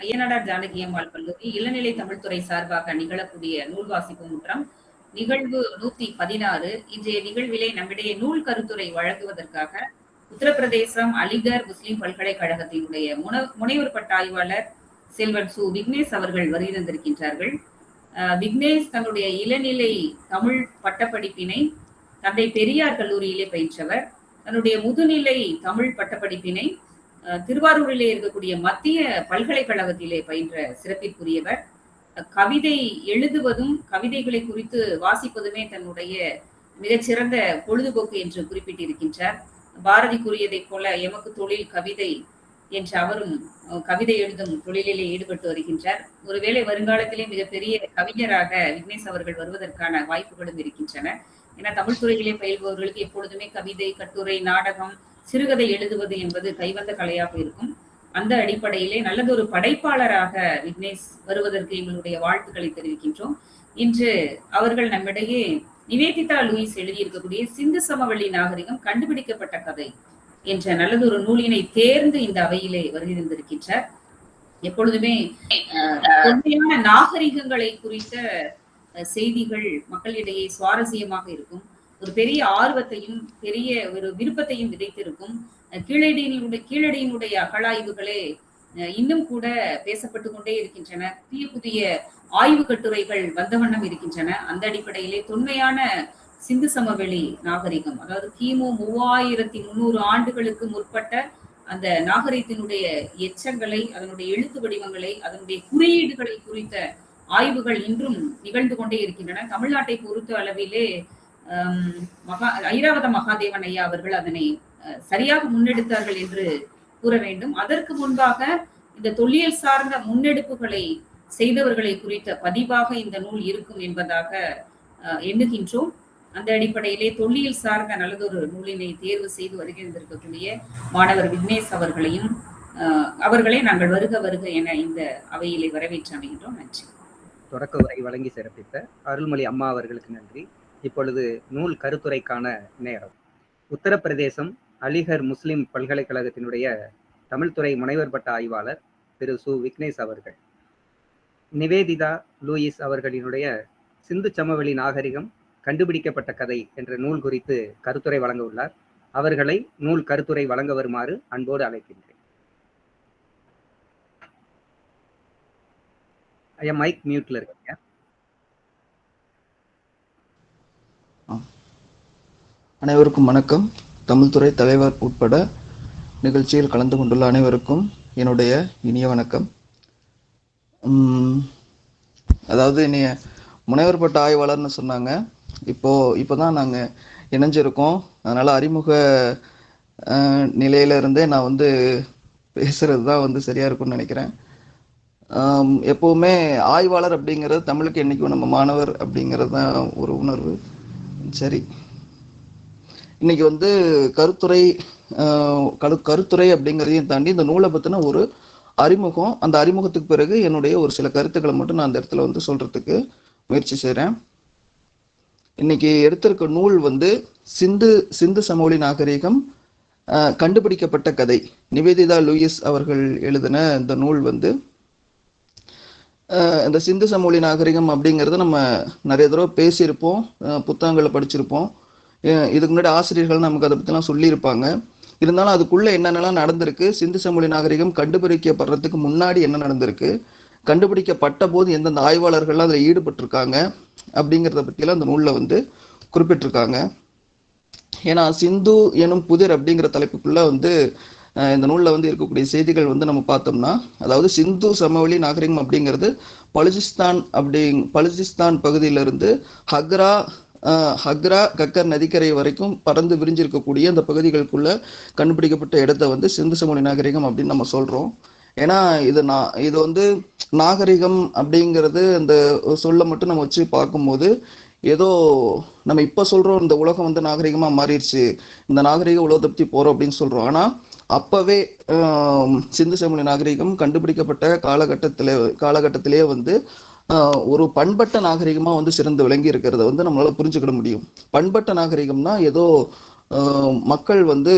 அய்யனாடார் ஜானகி அம்மாள் கல்லூரி இளநிலை தமிழ்துறை சார்பாக நிகழக்கூடிய நூல் வாசிப்பு முற்றம் நிகழ்வு நூத்தி பதினாறு. இன்றைய நிகழ்விலே நம்மிடையே நூல் கருத்துரை வழங்குவதற்காக உத்தரப்பிரதேசம் அலிகர் முஸ்லிம் பல்கலைக்கழகத்தினுடைய முன முனைவர் பட்ட ஆய்வாளர் செல்வன் சு. விக்னேஷ் அவர்கள் வருகிறந்திருக்கின்றார்கள் விக்னேஷ் தன்னுடைய இளநிலை தமிழ் பட்டப்படிப்பினை தந்தை பெரியார் கல்லூரியிலே பயின்றவர். தன்னுடைய முதுநிலை தமிழ் பட்டப்படிப்பினை திருவாரூரிலே இருக்கக்கூடிய மத்திய பல்கலைக்கழகத்திலே பயின்ற சிறப்பிற்குரியவர். கவிதை எழுதுவதும் கவிதைகளை குறித்து வாசிப்பதுமே தன்னுடைய மிகச்சிறந்த பொழுதுபோக்கு என்று குறிப்பிட்டிருக்கின்றார். பாரதி கூறியதைப் போல எமக்கு தொழில் கவிதை என்று அவரும் கவிதை எழுதும் தொழிலிலே ஈடுபட்டு வருகின்றார். ஒருவேளை வருங்காலத்திலே மிகப்பெரிய கவிஞராக விக்னேஷ் அவர்கள் வருவதற்கான வாய்ப்புகளும் இருக்கின்றன. ஏன்னா தமிழ் துறையிலே பயில்பவர்களுக்கு எப்பொழுதுமே கவிதை கட்டுரை நாடகம் சிறுகதை எழுதுவது என்பது கைவந்த கலையாக இருக்கும். அந்த அடிப்படையிலே நல்லதொரு படைப்பாளராக விக்னேஷ் வருவதற்கு எங்களுடைய வாழ்த்துக்களை தெரிவிக்கின்றோம். இன்று அவர்கள் நம்மிடையே நிவேதிதா லூயிஸ் எழுதியிருக்கக்கூடிய சிந்து சமவெளி நாகரிகம் கண்டுபிடிக்கப்பட்ட கதை என்ற நல்லதொரு நூலினை தேர்ந்து இந்த அவையிலே வருகின்றிருக்கின்றார். எப்பொழுதுமே தொன்மையான நாகரிகங்களை குறித்த செய்திகள் மக்களிடையே சுவாரஸ்யமாக இருக்கும். ஒரு பெரிய ஆர்வத்தையும் பெரிய ஒரு விருப்பத்தையும் விதைத்திருக்கும் கீழடியினுடைய கீழடியினுடைய அகழாய்வுகளே இன்னும் கூட பேசப்பட்டு கொண்டே இருக்கின்றன. புதிய புதிய ஆய்வு கட்டுரைகள் வந்த வண்ணம் இருக்கின்றன. அந்த அடிப்படையிலே தொன்மையான சிந்து சமவெளி நாகரிகம் அதாவது கிமு மூவாயிரத்தி முன்னூறு ஆண்டுகளுக்கு முற்பட்ட அந்த நாகரிகத்தினுடைய எச்சங்களை அதனுடைய எழுத்து வடிவங்களை அதனுடைய குறியீடுகளை குறித்த ஆய்வுகள் இன்றும் நிகழ்ந்து கொண்டே இருக்கின்றன. தமிழ்நாட்டை பொறுத்த அளவிலே மகா ஐராவத மகாதேவன் ஐயா அவர்கள் அதனை சரியாக முன்னெடுத்தார்கள் என்று கூற வேண்டும். அதற்கு முன்பாக இந்த தொல்லியல் சார்ந்த முன்னெடுப்புகளை செய்தவர்களை குறித்த பதிவாக இந்த நூல் இருக்கும் என்பதாக எண்ணுகின்றோம். அந்த அடிப்படையிலே தொல்லியல் சார்ந்த நல்லதொரு நூலினை தேர்வு செய்து வருகின்றிருக்கக்கூடிய மாணவர் விக்னேஷ் அவர்களையும் அஹ், அவர்களை நாங்கள் வருக வருக என இந்த அவையிலே வரவேற்று அமைகின்றோம். நன்றி. தொடக்க உரை வழங்கி சிறப்பித்த அருள்மொழி அம்மா அவர்களுக்கு நன்றி. இப்பொழுது நூல் கருத்துரைக்கான நேரம். உத்தரப்பிரதேசம் அலிகர் முஸ்லிம் பல்கலைக்கழகத்தினுடைய தமிழ்துறை முனைவர் பட்ட ஆய்வாளர் திரு சு. விக்னேஷ் அவர்கள். நிவேதிதா லூயிஸ் அவர்களினுடைய சிந்து சமவெளி நாகரிகம் கண்டுபிடிக்கப்பட்ட கதை என்ற நூல் குறித்து கருத்துரை வழங்க உள்ளார் அவர்களை நூல் கருத்துரை வழங்க வருமாறு அன்போடு அழைக்கின்றேன். ஐயா மைக் மியூட்ல இருக்கீங்க. அனைவருக்கும் வணக்கம். தமிழ்துறை தலைவர் உட்பட நிகழ்ச்சியில் கலந்து கொண்டுள்ள அனைவருக்கும் என்னுடைய இனிய வணக்கம். அதாவது என்னைய முனைவர் பட்ட ஆய்வாளர்னு சொன்னாங்க. இப்போ தான் நாங்கள் இணைஞ்சிருக்கோம். அதனால் அறிமுக நிலையிலிருந்தே நான் வந்து பேசுகிறது தான் வந்து சரியாக இருக்கும்னு நினைக்கிறேன். எப்போவுமே ஆய்வாளர் அப்படிங்கிறது தமிழுக்கு என்னைக்கும் நம்ம மாணவர் அப்படிங்கிறது தான் ஒரு உணர்வு. சரி. இன்னைக்கு வந்து கருத்துரை கரு கருத்துரை அப்படிங்கிறதையும் தாண்டி இந்த நூலை பற்றின ஒரு அறிமுகம் அந்த அறிமுகத்துக்கு பிறகு என்னுடைய ஒரு சில கருத்துக்களை மட்டும் நான் அந்த இடத்துல வந்து சொல்றதுக்கு முயற்சி செய்கிறேன் இன்னைக்கு எடுத்திருக்க நூல் வந்து சிந்து சிந்து சமவெளி நாகரிகம் கண்டுபிடிக்கப்பட்ட கதை. நிவேதிதா லூயிஸ் அவர்கள் எழுதின இந்த நூல் வந்து இந்த சிந்து சமூலி நாகரிகம் அப்படிங்கிறத நம்ம நிறைய தடவை பேசியிருப்போம் புத்தகங்களை படிச்சிருப்போம். இதுக்கு முன்னாடி ஆசிரியர்கள் நமக்கு அதை பற்றிலாம் சொல்லியிருப்பாங்க. இருந்தாலும் அதுக்குள்ளே என்னென்னலாம் நடந்திருக்கு சிந்து சமொழி நாகரிகம் கண்டுபிடிக்கப்படுறதுக்கு முன்னாடி என்ன நடந்திருக்கு கண்டுபிடிக்கப்பட்ட போது எந்தெந்த ஆய்வாளர்கள்லாம் அதில் ஈடுபட்டிருக்காங்க அப்படிங்கிறத பற்றியெல்லாம் அந்த நூலில் வந்து குறிப்பிட்டிருக்காங்க. ஏன்னா சிந்து எனும் புதிர் அப்படிங்கிற தலைப்புக்குள்ளே வந்து இந்த நூலில் வந்து இருக்கக்கூடிய செய்திகள் வந்து நம்ம பார்த்தோம்னா அதாவது சிந்து சமவெளி நாகரிகம் அப்படிங்கிறது பலுஜிஸ்தான் அப்படி பலுஜிஸ்தான் பகுதியிலிருந்து ஹக்ரா ஹக்ரா கக்கர் நதிக்கரை வரைக்கும் பறந்து விரிஞ்சிருக்கக்கூடிய அந்த பகுதிகளுக்குள்ள கண்டுபிடிக்கப்பட்ட இடத்த வந்து சிந்து சமூக நாகரிகம் அப்படின்னு நம்ம சொல்றோம். ஏன்னா இது நான் இது வந்து நாகரிகம் அப்படிங்கிறது அந்த சொல்ல மட்டும் நம்ம வச்சு பார்க்கும்போது ஏதோ நம்ம இப்போ சொல்கிறோம் இந்த உலகம் வந்து நாகரிகமாக மாறிடுச்சு. இந்த நாகரிக உலகத்தை பற்றி போகிறோம் அப்படின்னு சொல்கிறோம் ஆனால் அப்பவே சிந்து சமவெளி நாகரிகம் கண்டுபிடிக்கப்பட்ட காலகட்டத்திலே காலகட்டத்திலேயே வந்து ஒரு பண்பட்ட நாகரிகமா வந்து சிறந்து விளங்கி இருக்கிறத வந்து நம்மளால புரிஞ்சுக்கிட முடியும். பண்பட்ட நாகரிகம்னா ஏதோ மக்கள் வந்து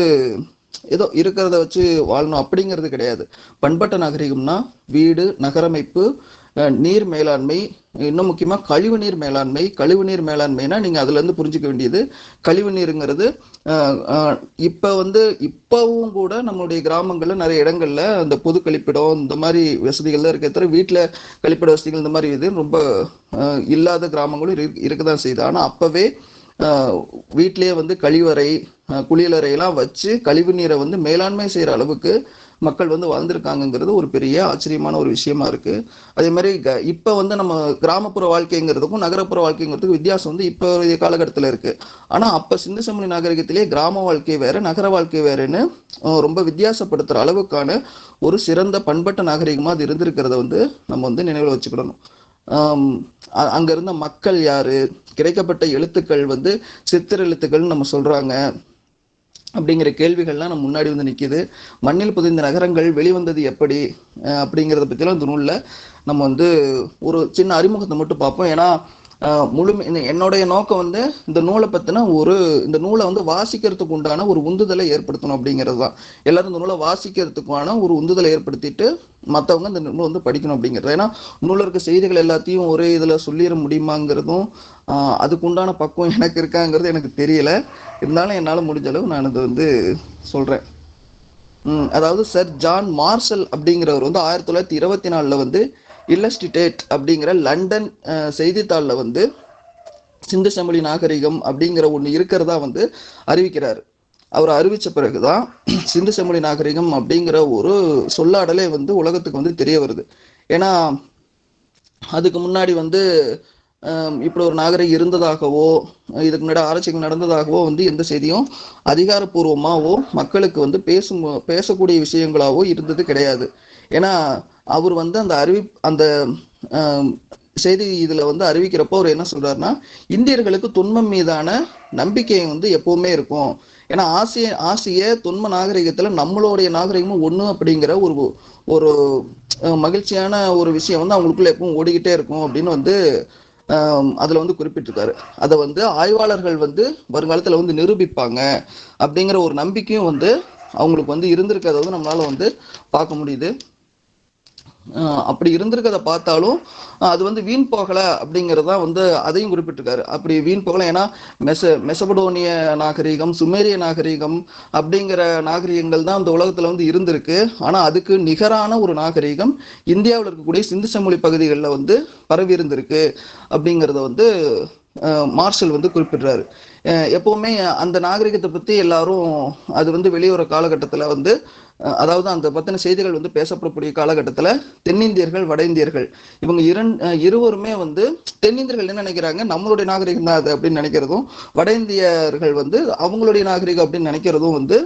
ஏதோ இருக்கிறத வச்சு வாழணும் அப்படிங்கிறது கிடையாது. பண்பட்ட நாகரிகம்னா வீடு நகரமைப்பு நீர் மேலாண்மை இன்னும் முக்கியமாக கழிவு நீர் மேலாண்மை கழிவு நீர் மேலாண்மைனா நீங்கள் அதுலேருந்து புரிஞ்சுக்க வேண்டியது. கழிவு நீருங்கிறது வந்து இப்போவும் கூட நம்மளுடைய கிராமங்களில் நிறைய இடங்களில் அந்த பொது கழிப்பிடம் இந்த மாதிரி வசதிகள் தான் இருக்க தவிர வீட்டில் கழிப்பிட வசதிகள் இந்த மாதிரி இது ரொம்ப இல்லாத கிராமங்களும் இருக்க தான் செய்யுது. ஆனால் அப்போவே வீட்டிலேயே வந்து கழிவறை குளியலறையெல்லாம் வச்சு கழிவு நீரை வந்து மேலாண்மை செய்கிற அளவுக்கு மக்கள் வந்து வாழ்ந்திருக்காங்கங்கிறது ஒரு பெரிய ஆச்சரியமான ஒரு விஷயமா இருக்கு. அதே மாதிரி க- வந்து நம்ம கிராமப்புற வாழ்க்கைங்கிறதுக்கும் நகரப்புற வாழ்க்கைங்கிறதுக்கும் வித்தியாசம் வந்து இப்போ காலகட்டத்தில் இருக்கு. ஆனால் அப்போ சிந்து சமணி நாகரிகத்திலேயே கிராம வாழ்க்கை வேற நகர வாழ்க்கை வேறுன்னு ரொம்ப வித்தியாசப்படுத்துற அளவுக்கான ஒரு சிறந்த பண்பட்ட நாகரிகமாக அது இருந்திருக்கிறத வந்து நம்ம வந்து நினைவில் வச்சுக்கிடணும். அங்க இருந்த மக்கள் யாரு? கிடைக்கப்பட்ட எழுத்துக்கள் வந்து சித்திர எழுத்துக்கள்னு நம்ம சொல்றாங்க. அப்படிங்கிற கேள்விகள்லாம் நம்ம முன்னாடி வந்து நிற்கிது மண்ணில் புதைந்த நகரங்கள் வெளிவந்தது எப்படி? அப்படிங்கிறத பற்றிலாம் இந்த நூலில் நம்ம வந்து ஒரு சின்ன அறிமுகத்தை மட்டும் பார்ப்போம். ஏன்னா முழுமை என்னுடைய நோக்கம் வந்து இந்த நூலை பற்றின ஒரு இந்த நூலை வந்து வாசிக்கிறதுக்கு உண்டான ஒரு உந்துதலை ஏற்படுத்தணும் அப்படிங்கிறது தான். எல்லாரும் இந்த நூலை வாசிக்கிறதுக்கான ஒரு உந்துதலை ஏற்படுத்திட்டு மற்றவங்க இந்த நூலை வந்து படிக்கணும் அப்படிங்கிறது. ஏன்னா நூலில் இருக்க செய்திகள் எல்லாத்தையும் ஒரே இதில் சொல்லிட முடியுமாங்கிறதும் அதுக்குண்டான பக்குவம் எனக்கு இருக்காங்கிறது எனக்கு தெரியல. இருந்தாலும் என்னால் முடிஞ்ச அளவு நான் இதை வந்து சொல்கிறேன் அதாவது சர் ஜான் மார்ஷல் அப்படிங்கிறவர் வந்து ஆயிரத்தி தொள்ளாயிரத்தி இருபத்தி நாலில் வந்து இல்லஸ்டிடேட் அப்படிங்கிற லண்டன் செய்தித்தாளில் வந்து சிந்து செமொழி நாகரிகம் அப்படிங்கிற ஒன்று இருக்கிறதா வந்து அறிவிக்கிறார். அவர் அறிவிச்ச பிறகுதான் சிந்து சமொழி நாகரிகம் அப்படிங்கிற ஒரு சொல்லாடலே வந்து உலகத்துக்கு வந்து தெரிய வருது. ஏன்னா அதுக்கு முன்னாடி வந்து இப்படி ஒரு நாகரிகம் இருந்ததாகவோ இதுக்கு முன்னாடி ஆராய்ச்சிகள் நடந்ததாகவோ வந்து எந்த செய்தியும் அதிகாரப்பூர்வமாகவோ மக்களுக்கு வந்து பேசும் பேசக்கூடிய விஷயங்களாகவோ இருந்தது கிடையாது. ஏன்னா அவர் வந்து அந்த அறிவி அந்த செய்தி இதுல வந்து அறிவிக்கிறப்போ அவர் என்ன சொல்றாருன்னா இந்தியர்களுக்கு துன்பம் மீதான நம்பிக்கை வந்து எப்பவுமே இருக்கும். ஏன்னா ஆசிய ஆசிய தொன்ம நாகரிகத்துல நம்மளுடைய நாகரிகமும் ஒண்ணு அப்படிங்கிற ஒரு ஒரு மகிழ்ச்சியான ஒரு விஷயம் வந்து அவங்களுக்குள்ள எப்பவும் ஓடிக்கிட்டே இருக்கும் அப்படின்னு வந்து அதில் வந்து குறிப்பிட்டிருக்காரு. அதை வந்து ஆய்வாளர்கள் வந்து வருங்காலத்தில் வந்து நிரூபிப்பாங்க அப்படிங்கிற ஒரு நம்பிக்கையும் வந்து அவங்களுக்கு வந்து இருந்திருக்கிறத வந்து நம்மளால வந்து பார்க்க முடியுது. அப்படி இருந்திருக்கத பார்த்தாலும் அது வந்து வீண் போகல அப்படிங்கறதா வந்து அதையும் குறிப்பிட்டிருக்காரு. அப்படி வீண் போகல ஏன்னா மெச மெசபடோனிய நாகரிகம் சுமேரிய நாகரிகம் அப்படிங்கிற நாகரீகங்கள் தான் அந்த உலகத்துல வந்து இருந்திருக்கு. ஆனா அதுக்கு நிகரான ஒரு நாகரிகம் இந்தியாவில் இருக்கக்கூடிய சிந்து சமொழி பகுதிகளில் வந்து பரவி இருந்திருக்கு அப்படிங்கிறத வந்து மார்ஷல் வந்து குறிப்பிடுறாரு. எப்பவுமே அந்த நாகரிகத்தை பத்தி எல்லாரும் அது வந்து வெளியுற காலகட்டத்துல வந்து அதாவது அந்த பத்தின செய்திகள் வந்து பேசப்படக்கூடிய காலகட்டத்தில் தென்னிந்தியர்கள் வட இந்தியர்கள் இவங்க இரண் இருவருமே வந்து தென்னிந்தியர்கள் என்ன நினைக்கிறாங்க? நம்மளுடைய நாகரிகம் தான் அது அப்படின்னு நினைக்கிறதும் வட இந்தியர்கள் வந்து அவங்களுடைய நாகரிகம் அப்படின்னு நினைக்கிறதும் வந்து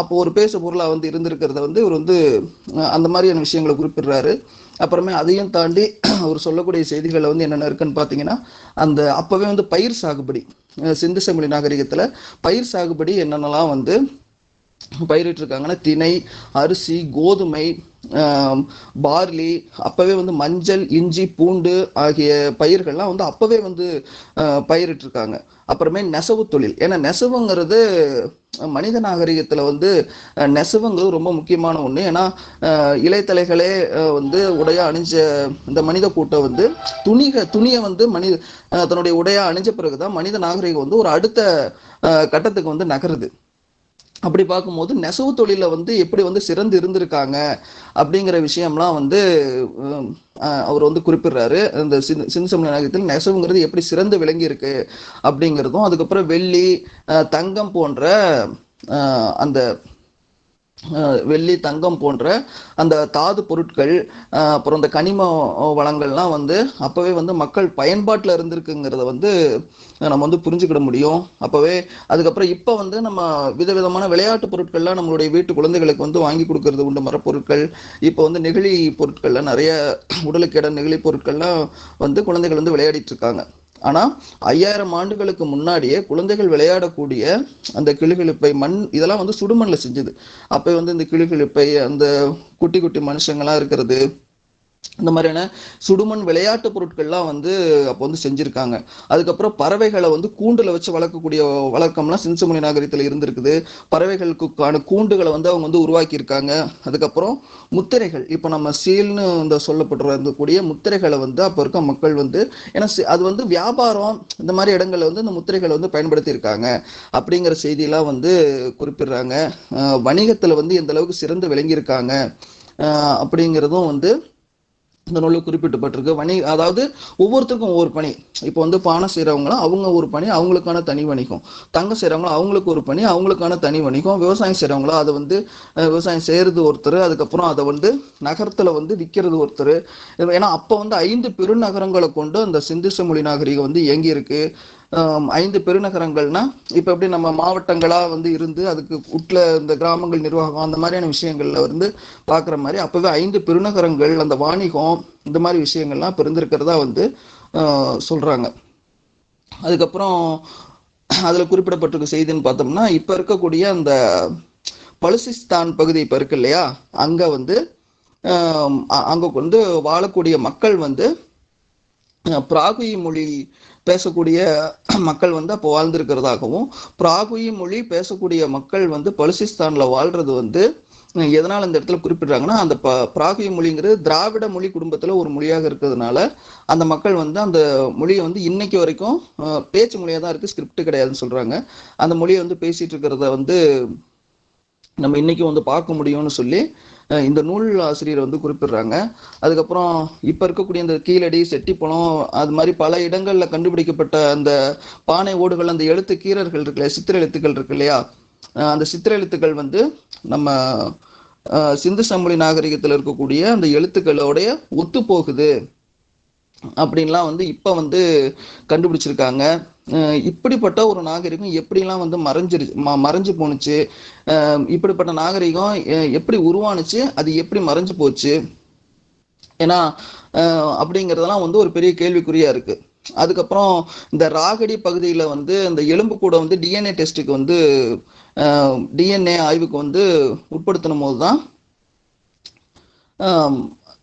அப்போ ஒரு பேசு பொருளாக வந்து இருந்திருக்கிறத வந்து இவர் வந்து அந்த மாதிரியான விஷயங்களை குறிப்பிடுறாரு. அப்புறமே அதையும் தாண்டி அவர் சொல்லக்கூடிய செய்திகளை வந்து என்னென்ன இருக்குன்னு பார்த்தீங்கன்னா அந்த அப்போவே வந்து பயிர் சாகுபடி சிந்து செம்மொழி நாகரிகத்தில் பயிர் சாகுபடி என்னென்னலாம் வந்து பயிரிட்டிருக்காங்கன்னா திணை அரிசி கோதுமை பார்லி அப்பவே வந்து மஞ்சள் இஞ்சி பூண்டு ஆகிய பயிர்கள்லாம் வந்து அப்பவே வந்து பயிரிட்டிருக்காங்க. அப்புறமே நெசவு தொழில். ஏன்னா நெசவுங்கிறது மனித நாகரிகத்தில் வந்து நெசவுங்கிறது ரொம்ப முக்கியமான ஒன்று ஏன்னா இலைத்தலைகளே வந்து உடையா அணிஞ்ச இந்த மனித கூட்டம் வந்து துணிக துணியை வந்து மனித தன்னுடைய உடையா அணிஞ்ச பிறகுதான் மனித நாகரிகம் வந்து ஒரு அடுத்த கட்டத்துக்கு வந்து நகருது. அப்படி பார்க்கும்போது நெசவு தொழிலில் வந்து எப்படி வந்து சிறந்து இருந்திருக்காங்க அப்படிங்கிற விஷயம்லாம் வந்து அவர் வந்து குறிப்பிடுறாரு. இந்த சிந்து சிந்து சமண நெசவுங்கிறது எப்படி சிறந்து விளங்கி இருக்கு அப்படிங்கிறதும் அதுக்கப்புறம் வெள்ளி தங்கம் போன்ற அந்த வெள்ளி தங்கம் போன்ற அந்த தாது பொருட்கள் அப்புறம் இந்த கனிம வளங்கள்லாம் வந்து அப்போவே வந்து மக்கள் பயன்பாட்டில் இருந்திருக்குங்கிறத வந்து நம்ம வந்து புரிஞ்சுக்கிட முடியும். அப்போவே அதுக்கப்புறம் இப்போ வந்து நம்ம விதவிதமான விளையாட்டு பொருட்கள்லாம் நம்மளுடைய வீட்டு குழந்தைகளுக்கு வந்து வாங்கி கொடுக்கறது உண்டு. மரப்பொருட்கள் இப்போ வந்து நெகிழி பொருட்கள்லாம் நிறைய உடலுக்கேட நெகிழி பொருட்கள்லாம் வந்து குழந்தைகள் வந்து விளையாடிட்டு இருக்காங்க. ஆனா ஐயாயிரம் ஆண்டுகளுக்கு முன்னாடியே குழந்தைகள் விளையாடக்கூடிய அந்த கிளிகிழிப்பை மண் இதெல்லாம் வந்து சுடுமண்ணில் செஞ்சது. அப்ப வந்து இந்த கிளிகிழிப்பை அந்த குட்டி குட்டி மனுஷங்கள்லாம் இருக்கிறது இந்த மாதிரியான சுடுமண் விளையாட்டு பொருட்கள்லாம் வந்து அப்போ வந்து செஞ்சுருக்காங்க. அதுக்கப்புறம் பறவைகளை வந்து கூண்டில் வச்சு வளர்க்கக்கூடிய வழக்கம்லாம் சிந்துசுமணி நாகரிகத்தில் இருந்திருக்குது. பறவைகளுக்கான கூண்டுகளை வந்து அவங்க வந்து உருவாக்கியிருக்காங்க. அதுக்கப்புறம் முத்திரைகள் இப்போ நம்ம சீல்னு இந்த சொல்லப்பட்டிருக்கக்கூடிய முத்திரைகளை வந்து அப்போ இருக்க மக்கள் வந்து ஏன்னா அது வந்து வியாபாரம் இந்த மாதிரி இடங்களில் வந்து இந்த முத்திரைகளை வந்து பயன்படுத்தியிருக்காங்க. அப்படிங்கிற செய்தியெல்லாம் வந்து குறிப்பிடுறாங்க. வணிகத்தில் வந்து எந்த அளவுக்கு சிறந்து விளங்கியிருக்காங்க. அப்படிங்கிறதும் வந்து இந்த நூலில் குறிப்பிட்டப்பட்டிருக்கு. வணி அதாவது ஒவ்வொருத்தருக்கும் ஒவ்வொரு பணி. இப்போ வந்து பானை செய்கிறவங்களாம் அவங்க ஒரு பணி அவங்களுக்கான தனி வணிகம். தங்கம் செய்கிறவங்களும் அவங்களுக்கு ஒரு பணி அவங்களுக்கான தனி வணிகம். விவசாயம் செய்கிறவங்களும் அதை வந்து விவசாயம் செய்கிறது ஒருத்தர் அதுக்கப்புறம் அதை வந்து நகரத்தில் வந்து விற்கிறது ஒருத்தர். ஏன்னா அப்போ வந்து ஐந்து பெருநகரங்களை கொண்டு அந்த சிந்து மொழி நாகரிகம் வந்து இயங்கியிருக்கு. ஐந்து பெருநகரங்கள்னா இப்போ எப்படி நம்ம மாவட்டங்களாக வந்து இருந்து அதுக்கு உட்ல இந்த கிராமங்கள் நிர்வாகம் அந்த மாதிரியான விஷயங்கள்ல வந்து பார்க்குற மாதிரி அப்போவே ஐந்து பெருநகரங்கள் அந்த வாணிகம் இந்த மாதிரி விஷயங்கள்லாம் பிறந்திருக்கிறதா வந்து சொல்கிறாங்க அதுக்கப்புறம் அதில் குறிப்பிடப்பட்டிருக்க செய்தின்னு பார்த்தோம்னா இப்போ இருக்கக்கூடிய அந்த பலுசிஸ்தான் பகுதி இப்போ இருக்கு இல்லையா? அங்கே வந்து அங்கே வந்து வாழக்கூடிய மக்கள் வந்து பிராகுயி மொழி பேசக்கூடிய மக்கள் வந்து அப்போ வாழ்ந்திருக்கிறதாகவும் பிராகுயி மொழி பேசக்கூடிய மக்கள் வந்து பலுசிஸ்தானில் வாழ்றது வந்து எதனால் அந்த இந்த இடத்துல குறிப்பிடுறாங்கன்னா அந்த ப பிராகுயி மொழிங்கிறது திராவிட மொழி குடும்பத்தில் ஒரு மொழியாக இருக்கிறதுனால அந்த மக்கள் வந்து அந்த மொழியை வந்து இன்னைக்கு வரைக்கும் பேச்சு மொழியாக தான் இருக்குது ஸ்கிரிப்ட் கிடையாதுன்னு சொல்கிறாங்க அந்த மொழியை வந்து பேசிகிட்டு இருக்கிறத வந்து நம்ம இன்னைக்கு வந்து பார்க்க முடியும்னு சொல்லி இந்த நூல் ஆசிரியர் வந்து குறிப்பிடுறாங்க. அதுக்கப்புறம் இப்ப இருக்கக்கூடிய இந்த கீழடி செட்டிப்பழம் அது மாதிரி பல இடங்கள்ல கண்டுபிடிக்கப்பட்ட அந்த பானை ஓடுகள் அந்த எழுத்து கீரர்கள் இருக்கு இல்லையா சித்திர எழுத்துக்கள் இருக்கு இல்லையா? அந்த சித்திர எழுத்துக்கள் வந்து நம்ம சிந்து சமொழி நாகரிகத்தில் இருக்கக்கூடிய அந்த எழுத்துக்களோடைய ஒத்து போகுது அப்படின்லாம் வந்து இப்ப வந்து கண்டுபிடிச்சிருக்காங்க. இப்படிப்பட்ட ஒரு நாகரிகம் எப்படிலாம் வந்து மறைஞ்சிரு ம- மறைஞ்சு போணுச்சு இப்படிப்பட்ட நாகரிகம் எ- எப்படி உருவானுச்சு அது எப்படி மறைஞ்சு போச்சு? ஏன்னா அப்படிங்கிறதெல்லாம் வந்து ஒரு பெரிய கேள்விக்குறியா இருக்கு. அதுக்கப்புறம் இந்த ராகடி பகுதியில் வந்து இந்த எலும்பு கூட வந்து டிஎன்ஏ டெஸ்ட்டுக்கு வந்து டிஎன்ஏ ஆய்வுக்கு வந்து உட்படுத்தின போது தான்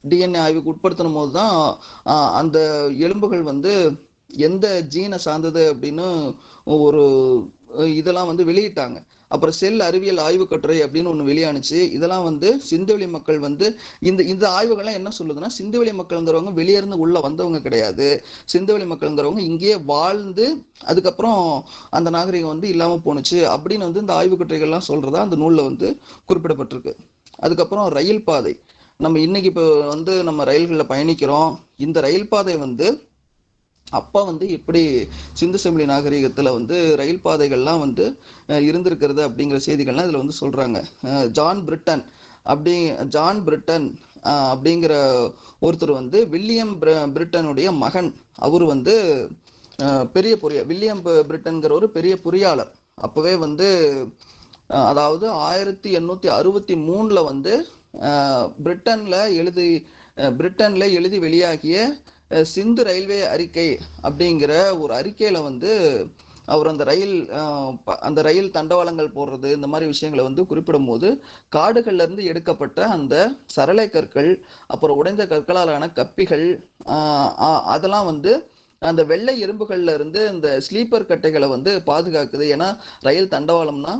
டிஎன்ஏ ஆய்வுக்கு உட்படுத்தின போது தான் அந்த எலும்புகள் வந்து எந்த ஜீனை சார்ந்தது அப்படின்னு ஒரு இதெல்லாம் வந்து வெளியிட்டாங்க. அப்புறம் செல் அறிவியல் ஆய்வு கட்டுரை அப்படின்னு ஒன்று வெளியானுச்சு. இதெல்லாம் வந்து சிந்துவெளி மக்கள் வந்து இந்த இந்த ஆய்வுகள்லாம் என்ன சொல்லுதுன்னா சிந்துவெளி மக்கள்ங்கிறவங்க வெளியேருந்து உள்ள வந்தவங்க கிடையாது. சிந்துவெளி மக்கள்ங்கிறவங்க இங்கேயே வாழ்ந்து அதுக்கப்புறம் அந்த நாகரிகம் வந்து இல்லாமல் போணுச்சு அப்படின்னு வந்து இந்த ஆய்வு கட்டுரைகள்லாம் சொல்றதா அந்த நூலில் வந்து குறிப்பிடப்பட்டிருக்கு. அதுக்கப்புறம் ரயில் பாதை. நம்ம இன்னைக்கு இப்போ வந்து நம்ம ரயில்களில் பயணிக்கிறோம். இந்த ரயில் பாதை வந்து அப்போ வந்து எப்படி சிந்து செம்பிளி நாகரிகத்தில் வந்து ரயில் பாதைகள்லாம் வந்து இருந்திருக்கிறது அப்படிங்கிற செய்திகள்லாம் இதில் வந்து சொல்கிறாங்க ஜான் பிரிட்டன் அப்படி ஜான் பிரிட்டன் அப்படிங்கிற ஒருத்தர் வந்து வில்லியம் பிர- பிரிட்டனுடைய மகன். அவர் வந்து பெரிய பொரிய வில்லியம் பிரிட்டன்கிற ஒரு பெரிய பொறியாளர். அப்போவே வந்து அதாவது ஆயிரத்தி எண்ணூற்றி அறுபத்தி மூணில் வந்து பிரிட்டனில் எழுதி பிரிட்டனில் எழுதி வெளியாகிய சிந்து ரயில்வே அறிக்கை அப்படிங்கிற ஒரு அறிக்கையில வந்து அவர் அந்த ரயில் அந்த ரயில் தண்டவாளங்கள் போடுறது இந்த மாதிரி விஷயங்களை வந்து குறிப்பிடும் போது காடுகள்ல இருந்து எடுக்கப்பட்ட அந்த சரளை கற்கள் அப்புறம் உடைந்த கற்களாலான கப்பிகள் அதெல்லாம் வந்து அந்த வெள்ளை எறும்புகள்ல இருந்து இந்த ஸ்லீப்பர் கட்டைகளை வந்து பாதுகாக்குது. ஏன்னா ரயில் தண்டவாளம்னா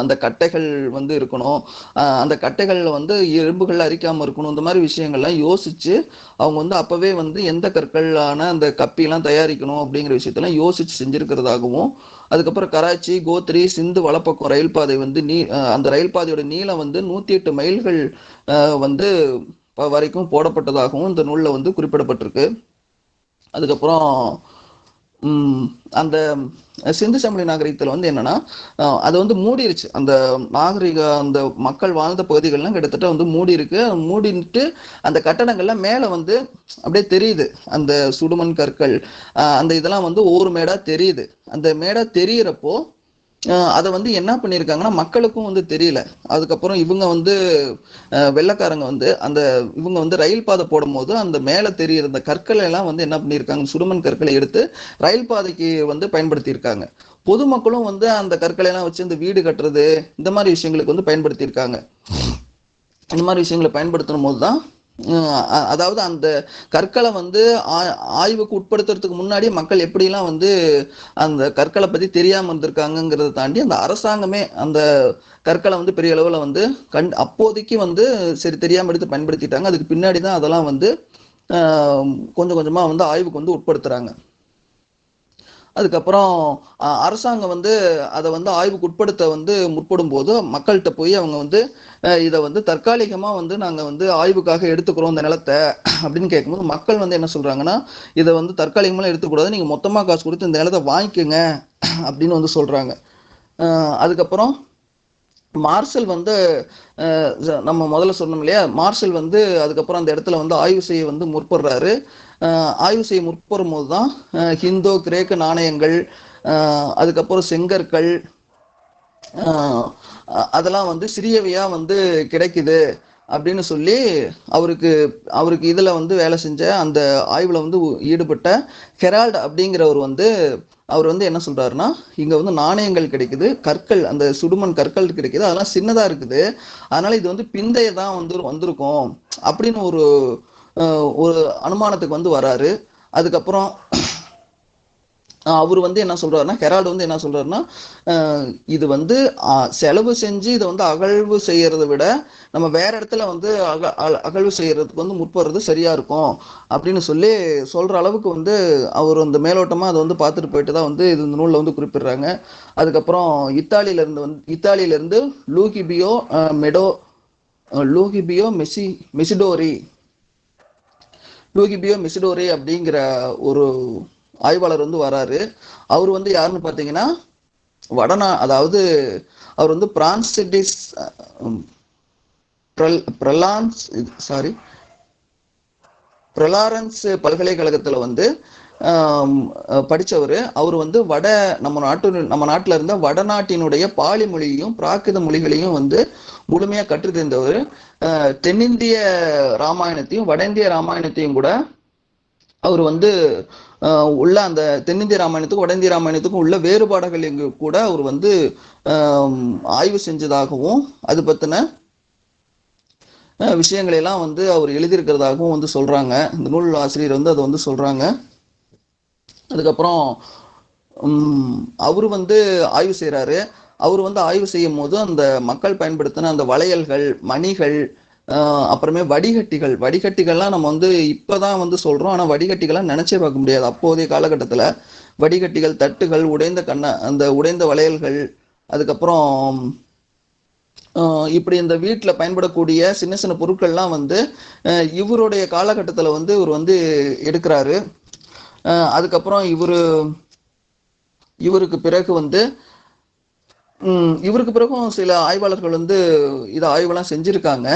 அந்த கட்டைகள் வந்து இருக்கணும். அந்த கட்டைகளில் வந்து எறும்புகள் அரிக்காமல் இருக்கணும். இந்த மாதிரி விஷயங்கள்லாம் யோசிச்சு அவங்க வந்து அப்போவே வந்து எந்த கற்களான அந்த கப்பிலாம் தயாரிக்கணும் அப்படிங்கிற விஷயத்தெல்லாம் யோசிச்சு செஞ்சுருக்கிறதாகவும் அதுக்கப்புறம் கராச்சி கோத்ரி சிந்து வலப்பக்கம் ரயில் பாதை வந்து நீ அந்த ரயில் பாதையோட நீளம் வந்து நூற்றி எட்டு மைல்கள் வந்து வரைக்கும் போடப்பட்டதாகவும் இந்த நூலில் வந்து குறிப்பிடப்பட்டிருக்கு. அதுக்கப்புறம் அந்த சிந்து சமவெளி நாகரிகத்தில் வந்து என்னன்னா அது வந்து மூடிருச்சு. அந்த நாகரிக அந்த மக்கள் வாழ்ந்த பகுதிகள்லாம் கிட்டத்தட்ட வந்து மூடி இருக்கு மூடிட்டு அந்த கட்டடங்கள்லாம் மேலே வந்து அப்படியே தெரியுது. அந்த சுடுமண் கற்கள் அந்த இதெல்லாம் வந்து ஒவ்வொரு மேடா தெரியுது. அந்த மேடா தெரியிறப்போ அதை வந்து என்ன பண்ணியிருக்காங்கன்னா மக்களுக்கும் வந்து தெரியல. அதுக்கப்புறம் இவங்க வந்து வெள்ளக்காரங்க வெள்ளைக்காரங்க வந்து அந்த இவங்க வந்து ரயில் பாதை போடும்போது அந்த மேலே தெரியிற அந்த கற்களை எல்லாம் வந்து என்ன பண்ணியிருக்காங்க சுடுமண் கற்களை எடுத்து ரயில் பாதைக்கு வந்து பயன்படுத்தியிருக்காங்க. பொதுமக்களும் வந்து அந்த கற்களை எல்லாம் வச்சு இந்த வீடு கட்டுறது இந்த மாதிரி விஷயங்களுக்கு வந்து பயன்படுத்தியிருக்காங்க. இந்த மாதிரி விஷயங்களை பயன்படுத்தும் போது தான் அதாவது அந்த கற்களை வந்து ஆ- ஆய்வுக்கு உட்படுத்துறதுக்கு முன்னாடி மக்கள் எப்படிலாம் வந்து அந்த கற்களை பத்தி தெரியாம இருந்திருக்காங்கிறத தாண்டி அந்த அரசாங்கமே அந்த கற்களை வந்து பெரிய அளவுல வந்து கண் அப்போதைக்கு வந்து சரி தெரியாம எடுத்து பயன்படுத்திட்டாங்க. அதுக்கு பின்னாடி தான் அதெல்லாம் வந்து கொஞ்சம் கொஞ்சமா வந்து ஆய்வுக்கு வந்து உட்படுத்துறாங்க. அதுக்கப்புறம் அரசாங்கம் வந்து அதை வந்து ஆய்வுக்கு உட்படுத்த வந்து முற்படும் போது மக்கள்கிட்ட போய் அவங்க வந்து இதை வந்து தற்காலிகமாக வந்து நாங்கள் வந்து ஆய்வுக்காக எடுத்துக்கிறோம் இந்த நிலத்தை அப்படின்னு கேட்கும்போது மக்கள் வந்து என்ன சொல்கிறாங்கன்னா இதை வந்து தற்காலிகமாக எடுத்துக்கூடாது நீங்கள் மொத்தமாக காசு கொடுத்து இந்த நிலத்தை வாங்கிக்கோங்க அப்படின்னு வந்து சொல்கிறாங்க அதுக்கப்புறம் மார்சல் வந்து நம்ம முதல்ல சொன்னோம் இல்லையா? மார்சல் வந்து அதுக்கப்புறம் அந்த இடத்துல வந்து ஆய்வு செய்ய வந்து முற்படுறாரு. ஆய்வு செய்ய முற்படும் போது தான் ஹிந்தோ கிரேக்க நாணயங்கள் அதுக்கப்புறம் செங்கற்கள் அதெல்லாம் வந்து சிறியவையாக வந்து கிடைக்குது. அப்படின்னு சொல்லி அவருக்கு அவருக்கு இதில் வந்து வேலை செஞ்ச அந்த ஆய்வில் வந்து ஈடுபட்ட ஹெரால்ட் அப்படிங்கிறவர் வந்து அவர் வந்து என்ன சொல்கிறாருன்னா இங்கே வந்து நாணயங்கள் கிடைக்குது கற்கள் அந்த சுடுமண் கற்கள் கிடைக்குது அதெல்லாம் சின்னதாக இருக்குது அதனால் இது வந்து பிந்தைய தான் வந்து வந்திருக்கும் அப்படின்னு ஒரு ஒரு அனுமானத்துக்கு வந்து வராரு. அதுக்கப்புறம் அவர் வந்து என்ன சொல்றாருன்னா ஹெரால்டு வந்து என்ன சொல்றாருன்னா இது வந்து செலவு செஞ்சு இதை வந்து அகழ்வு செய்யறதை விட நம்ம வேற இடத்துல வந்து அக அகழ்வு செய்யறதுக்கு வந்து முற்படுறது சரியா இருக்கும் அப்படின்னு சொல்லி சொல்ற அளவுக்கு வந்து அவர் அந்த மேலோட்டமா அதை வந்து பார்த்துட்டு போயிட்டு தான் வந்து இது இந்த நூலில் வந்து குறிப்பிடுறாங்க. அதுக்கப்புறம் இத்தாலியில இருந்து வந்து இத்தாலியில இருந்து லூகிபியோ மெடோ லூகிபியோ மெசி மெசிடோரி லூகிபியோ மெசிடோரி அப்படிங்கிற ஒரு ஆய்வாளர் வந்து வராரு. அவர் வந்து யாருன்னு பார்த்தீங்கன்னா வடநா அதாவது அவர் வந்து பிரான்சிடிஸ் பிரலான்ஸ் சாரி பிரலாரன்ஸ் பல்கலைக்கழகத்துல வந்து படித்தவர் அவர் வந்து வட நம்ம நாட்டு நம்ம நாட்டில் இருந்த வடநாட்டினுடைய பாலி மொழியையும் பிராகிருத மொழிகளையும் வந்து முழுமையாக கற்று தெரிந்தவர் அஹ், தென்னிந்திய ராமாயணத்தையும் வட இந்திய ராமாயணத்தையும் கூட அவர் வந்து உள்ள அந்த தென்னிந்திய ராமாயணத்துக்கும் வட இந்திய ராமாயணத்துக்கும் உள்ள வேறுபாடுகள் எங்க கூட அவர் வந்து ஆய்வு செஞ்சதாகவும் அது பத்தின விஷயங்களையெல்லாம் விஷயங்களை எல்லாம் வந்து அவர் எழுதியிருக்கிறதாகவும் வந்து சொல்றாங்க. இந்த நூல் ஆசிரியர் வந்து அதை வந்து சொல்றாங்க. அதுக்கப்புறம் அவர் வந்து ஆய்வு செய்கிறாரு அவர் வந்து ஆய்வு செய்யும் போது அந்த மக்கள் பயன்படுத்தின அந்த வளையல்கள் மணிகள் அப்புறமே வடிகட்டிகள். வடிகட்டிகள்லாம் நம்ம வந்து இப்போதான் வந்து சொல்கிறோம் ஆனால் வடிகட்டிகள்லாம் நினச்சே பார்க்க முடியாது. அப்போதைய காலகட்டத்தில் வடிகட்டிகள் தட்டுகள் உடைந்த கண்ண அந்த உடைந்த வளையல்கள் அதுக்கப்புறம் இப்படி இந்த வீட்டில் பயன்படக்கூடிய சின்ன சின்ன பொருட்கள்லாம் வந்து இவருடைய காலகட்டத்தில் வந்து இவர் வந்து எடுக்கிறாரு. அதுக்கப்புறம் இவரு இவருக்கு பிறகு வந்து இவருக்கு பிறகும் சில ஆய்வாளர்கள் வந்து இதை ஆய்வெல்லாம் செஞ்சுருக்காங்க.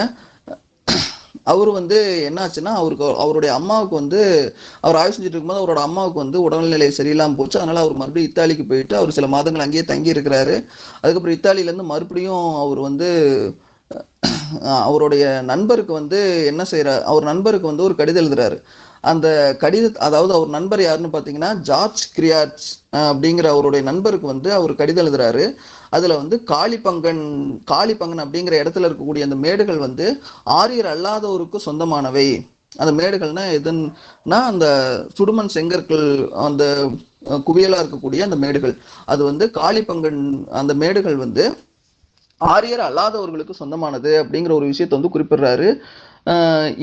அவர் வந்து என்னாச்சுன்னா அவருக்கு அவருடைய அம்மாவுக்கு வந்து அவர் ஆய்வு செஞ்சுட்டு இருக்கும்போது அவரோட அம்மாவுக்கு வந்து உடல்நிலை சரியில்லாமல் போச்சு. அதனால அவர் மறுபடியும் இத்தாலிக்கு போயிட்டு அவர் சில மாதங்கள் அங்கேயே தங்கி இருக்கிறாரு. அதுக்கப்புறம் இத்தாலியிலேருந்து மறுபடியும் அவர் வந்து அவருடைய நண்பருக்கு வந்து என்ன செய்யறாரு அவர் நண்பருக்கு வந்து ஒரு கடிதம் எழுதுறாரு. அந்த கடித அதாவது அவர் நண்பர் யாருன்னு பார்த்தீங்கன்னா ஜார்ஜ் கிரியாட்ஸ் அப்படிங்கிற அவருடைய நண்பருக்கு வந்து அவர் கடிதம் எழுதுறாரு. அதில் வந்து காளிப்பங்கன் காளிப்பங்கன் அப்படிங்கிற இடத்துல இருக்கக்கூடிய அந்த மேடுகள் வந்து ஆரியர் அல்லாதவருக்கு சொந்தமானவை. அந்த மேடுகள்னா எதுன்னா அந்த சுடுமண் செங்கற்கள் அந்த குவியலாக இருக்கக்கூடிய அந்த மேடுகள். அது வந்து காளிப்பங்கன் அந்த மேடுகள் வந்து ஆரியர் அல்லாதவர்களுக்கு சொந்தமானது அப்படிங்கிற ஒரு விஷயத்தை வந்து குறிப்பிடுறாரு.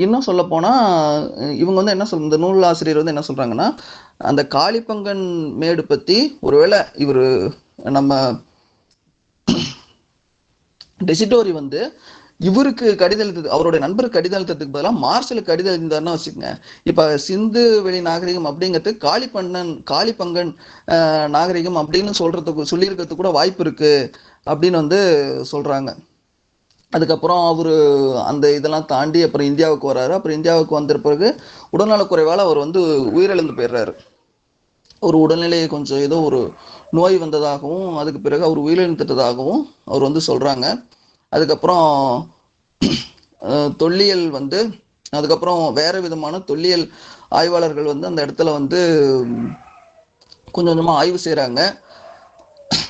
இன்னும் சொல்ல போனா இவங்க வந்து என்ன சொல் இந்த நூல் ஆசிரியர் வந்து என்ன சொல்றாங்கன்னா அந்த காளிப்பங்கன் மேடு பத்தி ஒருவேளை இவர் நம்ம டெசிடோரி வந்து இவருக்கு கடிதம் எழுத்தது அவருடைய நண்பருக்கு கடிதம் எழுத்ததுக்கு பதிலாக மார்ஷலுக்கு கடிதம் எழுந்தாருன்னு வச்சுக்கோங்க. இப்போ சிந்து வெளி நாகரிகம் அப்படிங்கிறது காளிப்பண்ணன் காளிப்பங்கன் நாகரிகம் அப்படின்னு சொல்றதுக்கு சொல்லியிருக்கிறதுக்கு கூட வாய்ப்பு இருக்கு அப்படின்னு வந்து சொல்றாங்க. அதுக்கப்புறம் அவர் அந்த இதெல்லாம் தாண்டி அப்புறம் இந்தியாவுக்கு வர்றாரு. அப்புறம் இந்தியாவுக்கு வந்த பிறகு உடல்நலக்குறைவால அவர் வந்து உயிரிழந்து போயிடுறாரு. ஒரு உடல்நிலையை கொஞ்சம் ஏதோ ஒரு நோய் வந்ததாகவும் அதுக்கு பிறகு அவர் உயிரிழந்துட்டதாகவும் அவர் வந்து சொல்கிறாங்க அதுக்கப்புறம் தொல்லியல் வந்து அதுக்கப்புறம் வேறு விதமான தொல்லியல் ஆய்வாளர்கள் வந்து அந்த இடத்துல வந்து கொஞ்சம் கொஞ்சமாக ஆய்வு செய்கிறாங்க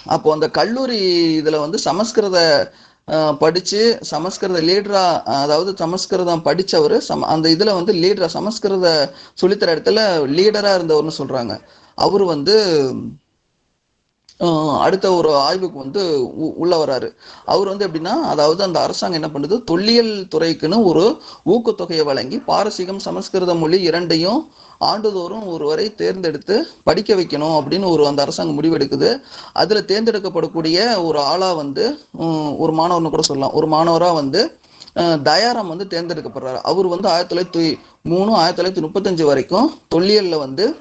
அப்போ அந்த கல்லூரி இதில் வந்து சமஸ்கிருத படித்து சமஸ்கிருத லீடரா அதாவது சமஸ்கிருதம் படித்தவர் சம அந்த இதில் வந்து லீடரா சமஸ்கிருத சொல்லித்தர இடத்துல லீடராக இருந்தவர்னு சொல்கிறாங்க அவர் வந்து அடுத்த ஒரு ஆய்வுக்கு வந்து உ- உள்ள வராரு. அவர் வந்து எப்படின்னா அதாவது அந்த அரசாங்கம் என்ன பண்ணுது? தொல்லியல் துறைக்குன்னு ஒரு ஊக்கத்தொகையை வழங்கி பாரசீகம் சமஸ்கிருத மொழி இரண்டையும் ஆண்டுதோறும் ஒருவரை தேர்ந்தெடுத்து படிக்க வைக்கணும் அப்படின்னு ஒரு அந்த அரசாங்கம் முடிவெடுக்குது. அதுல தேர்ந்தெடுக்கப்படக்கூடிய ஒரு ஆளா வந்து ஒரு மாணவர்னு கூட சொல்லலாம். ஒரு மாணவரா வந்து தயாராம் வந்து தேர்ந்தெடுக்கப்படுறாரு. அவர் வந்து ஆயிரத்தி தொள்ளாயிரத்தி மூணு ஆயிரத்தி தொள்ளாயிரத்தி முப்பத்தஞ்சு வரைக்கும் தொல்லியல்ல வந்து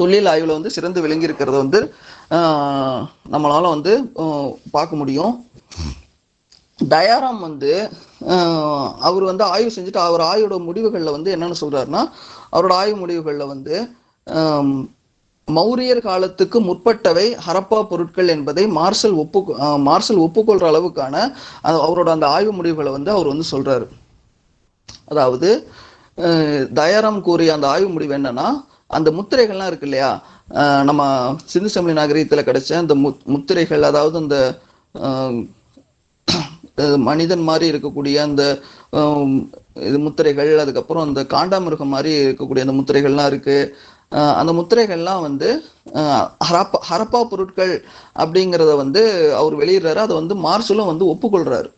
தொழில் ஆய்வில் வந்து சிறந்து விளங்கியிருக்கிறத வந்து நம்மளால் வந்து பார்க்க முடியும். தயாராம் வந்து அவர் வந்து ஆய்வு செஞ்சுட்டு அவர் ஆய்வோட முடிவுகளில் வந்து என்னென்னு சொல்கிறாருன்னா அவரோட ஆய்வு முடிவுகளில் வந்து மௌரியர் காலத்துக்கு முற்பட்டவை ஹரப்பா பொருட்கள் என்பதை மார்சல் ஒப்பு மார்சல் ஒப்புக்கொள்கிற அளவுக்கான அவரோட அந்த ஆய்வு முடிவுகளை வந்து அவர் வந்து சொல்கிறாரு அதாவது தயாராம் கூறிய அந்த ஆய்வு முடிவு என்னன்னா அந்த முத்திரைகள்லாம் இருக்கு இல்லையா? நம்ம சிந்து சமணி நாகரீகத்தில் கிடைச்ச அந்த முத் முத்திரைகள் அதாவது அந்த மனிதன் மாதிரி இருக்கக்கூடிய அந்த இது முத்திரைகள் அதுக்கப்புறம் அந்த காண்டாமிருகம் மாதிரி இருக்கக்கூடிய அந்த முத்திரைகள்லாம் இருக்கு. அந்த முத்திரைகள்லாம் வந்து ஹரப்பா ஹரப்பா பொருட்கள் அப்படிங்கிறத வந்து அவர் வெளியிடுறாரு. அதை வந்து மார்சலும் வந்து ஒப்புக்கொள்றாரு.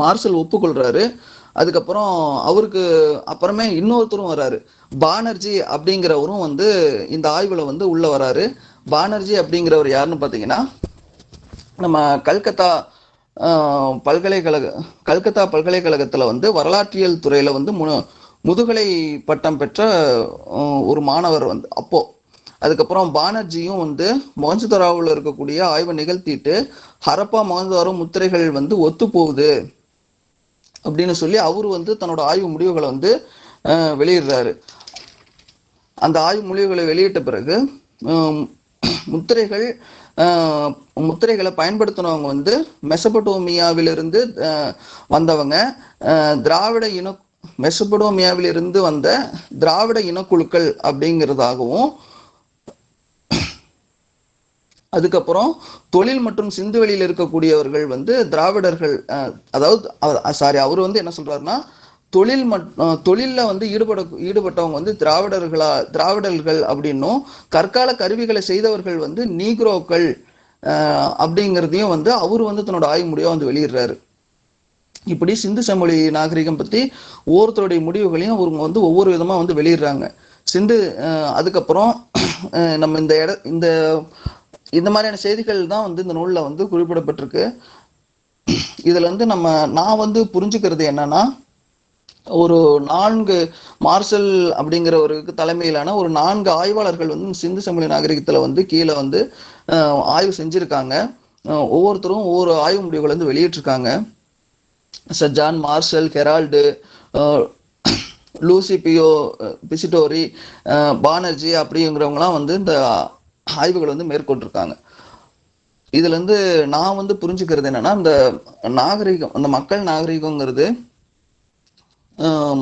மார்சல் ஒப்புக்கொள்றாரு. அதுக்கப்புறம் அவருக்கு அப்புறமே இன்னொருத்தரும் வராரு. பானர்ஜி அப்படிங்கிறவரும் வந்து இந்த ஆய்வுல வந்து உள்ள வராரு. பானர்ஜி அப்படிங்கிறவர் யாருன்னு பார்த்தீங்கன்னா நம்ம கல்கத்தா பல்கலைக்கழக கல்கத்தா பல்கலைக்கழகத்துல வந்து வரலாற்றியல் துறையில வந்து மு முதுகலை பட்டம் பெற்ற ஒரு மாணவர் வந்து அப்போ. அதுக்கப்புறம் பானர்ஜியும் வந்து மொஹஞ்சதாரோவில் இருக்கக்கூடிய ஆய்வை நிகழ்த்திட்டு ஹரப்பா மொஹஞ்சதாரோ முத்திரைகள் வந்து ஒத்து போகுது. அப்படின்னு சொல்லி அவரு வந்து தன்னோட ஆய்வு முடிவுகளை வந்து வெளியிடுறாரு. அந்த ஆய்வு முடிவுகளை வெளியிட்ட பிறகு முத்திரைகள் முத்திரைகளை பயன்படுத்தினவங்க வந்து மெசபடோமியாவிலிருந்து வந்தவங்க திராவிட இன மெசபடோமியாவிலிருந்து வந்த திராவிட இனக்குழுக்கள் அப்படிங்கிறதாகவும் அதுக்கப்புறம் தொழில் மற்றும் சிந்துவெளியில் இருக்கக்கூடியவர்கள் வந்து திராவிடர்கள் அதாவது சாரி அவர் வந்து என்ன சொல்றாருன்னா தொழில் மட் தொழிலில் வந்து ஈடுபட ஈடுபட்டவங்க வந்து திராவிடர்களா திராவிடர்கள் அப்படின்னும் கற்கால கருவிகளை செய்தவர்கள் வந்து நீக்ரோக்கள் அப்படிங்கிறதையும் வந்து அவர் வந்து தன்னோட ஆய்வு முடிவை வந்து வெளியிடுறாரு. இப்படி சிந்து சமொழி நாகரிகம் பத்தி ஒவ்வொருத்தருடைய முடிவுகளையும் அவங்க வந்து ஒவ்வொரு விதமா வந்து வெளியிடுறாங்க. சிந்து அதுக்கப்புறம் நம்ம இந்த இட இந்த இந்த மாதிரியான செய்திகள் தான் வந்து இந்த நூலில் வந்து குறிப்பிடப்பட்டிருக்கு. இதுல வந்து நம்ம நான் வந்து புரிஞ்சுக்கிறது என்னன்னா ஒரு நான்கு மார்ஷல் அப்படிங்கிற ஒரு தலைமையிலான ஒரு நான்கு ஆய்வாளர்கள் வந்து சிந்து சமூக நாகரிகத்துல வந்து கீழே வந்து ஆய்வு செஞ்சிருக்காங்க. ஒவ்வொருத்தரும் ஒவ்வொரு ஆய்வு முடிவுகளை வந்து வெளியிட்டிருக்காங்க. Sir John Marshall Harold Luigi Pio Tessitori Banerji அப்படிங்கிறவங்கலாம் வந்து இந்த ஆய்வுகளை வந்து மேற்கொண்டிருக்காங்க. இதுல இருந்து நான் வந்து புரிஞ்சுக்கிறது என்னன்னா இந்த நாகரிகம் அந்த மக்கள் நாகரிகங்கிறது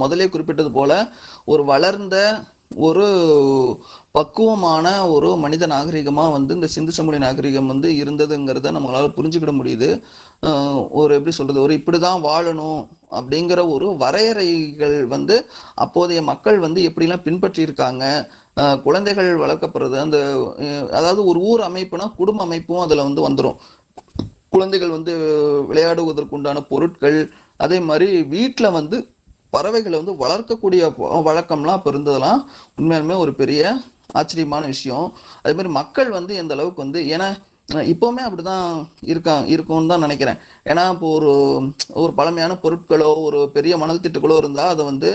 முதலே குறிப்பிட்டது போல ஒரு வளர்ந்த ஒரு பக்குவமான ஒரு மனித நாகரிகமா வந்து இந்த சிந்து சமூக நாகரிகம் வந்து இருந்ததுங்கிறத நம்மளால புரிஞ்சுக்கிட முடியுது. ஒரு எப்படி சொல்றது ஒரு இப்படிதான் வாழணும் அப்படிங்கிற ஒரு வரையறைகள் வந்து அப்போதைய மக்கள் வந்து எப்படிலாம் பின்பற்றி இருக்காங்க குழந்தைகள் வளர்க்கப்படுறது அந்த அதாவது ஒரு ஊர் அமைப்புனா குடும்ப அமைப்பும் அதில் வந்து வந்துடும் குழந்தைகள் வந்து விளையாடுவதற்குண்டான பொருட்கள் அதே மாதிரி வீட்டில் வந்து பறவைகளை வந்து வளர்க்கக்கூடிய வழக்கம்லாம் அப்போ இருந்ததெல்லாம் உண்மையாலுமே ஒரு பெரிய ஆச்சரியமான விஷயம். அதே மாதிரி மக்கள் வந்து எந்த அளவுக்கு வந்து ஏன்னா இப்போவுமே அப்படிதான் இருக்கா இருக்கும்னு தான் நினைக்கிறேன். ஏன்னா இப்போ ஒரு ஒரு பழமையான பொருட்களோ ஒரு பெரிய மணல் திட்டுகளோ இருந்தா அதை வந்து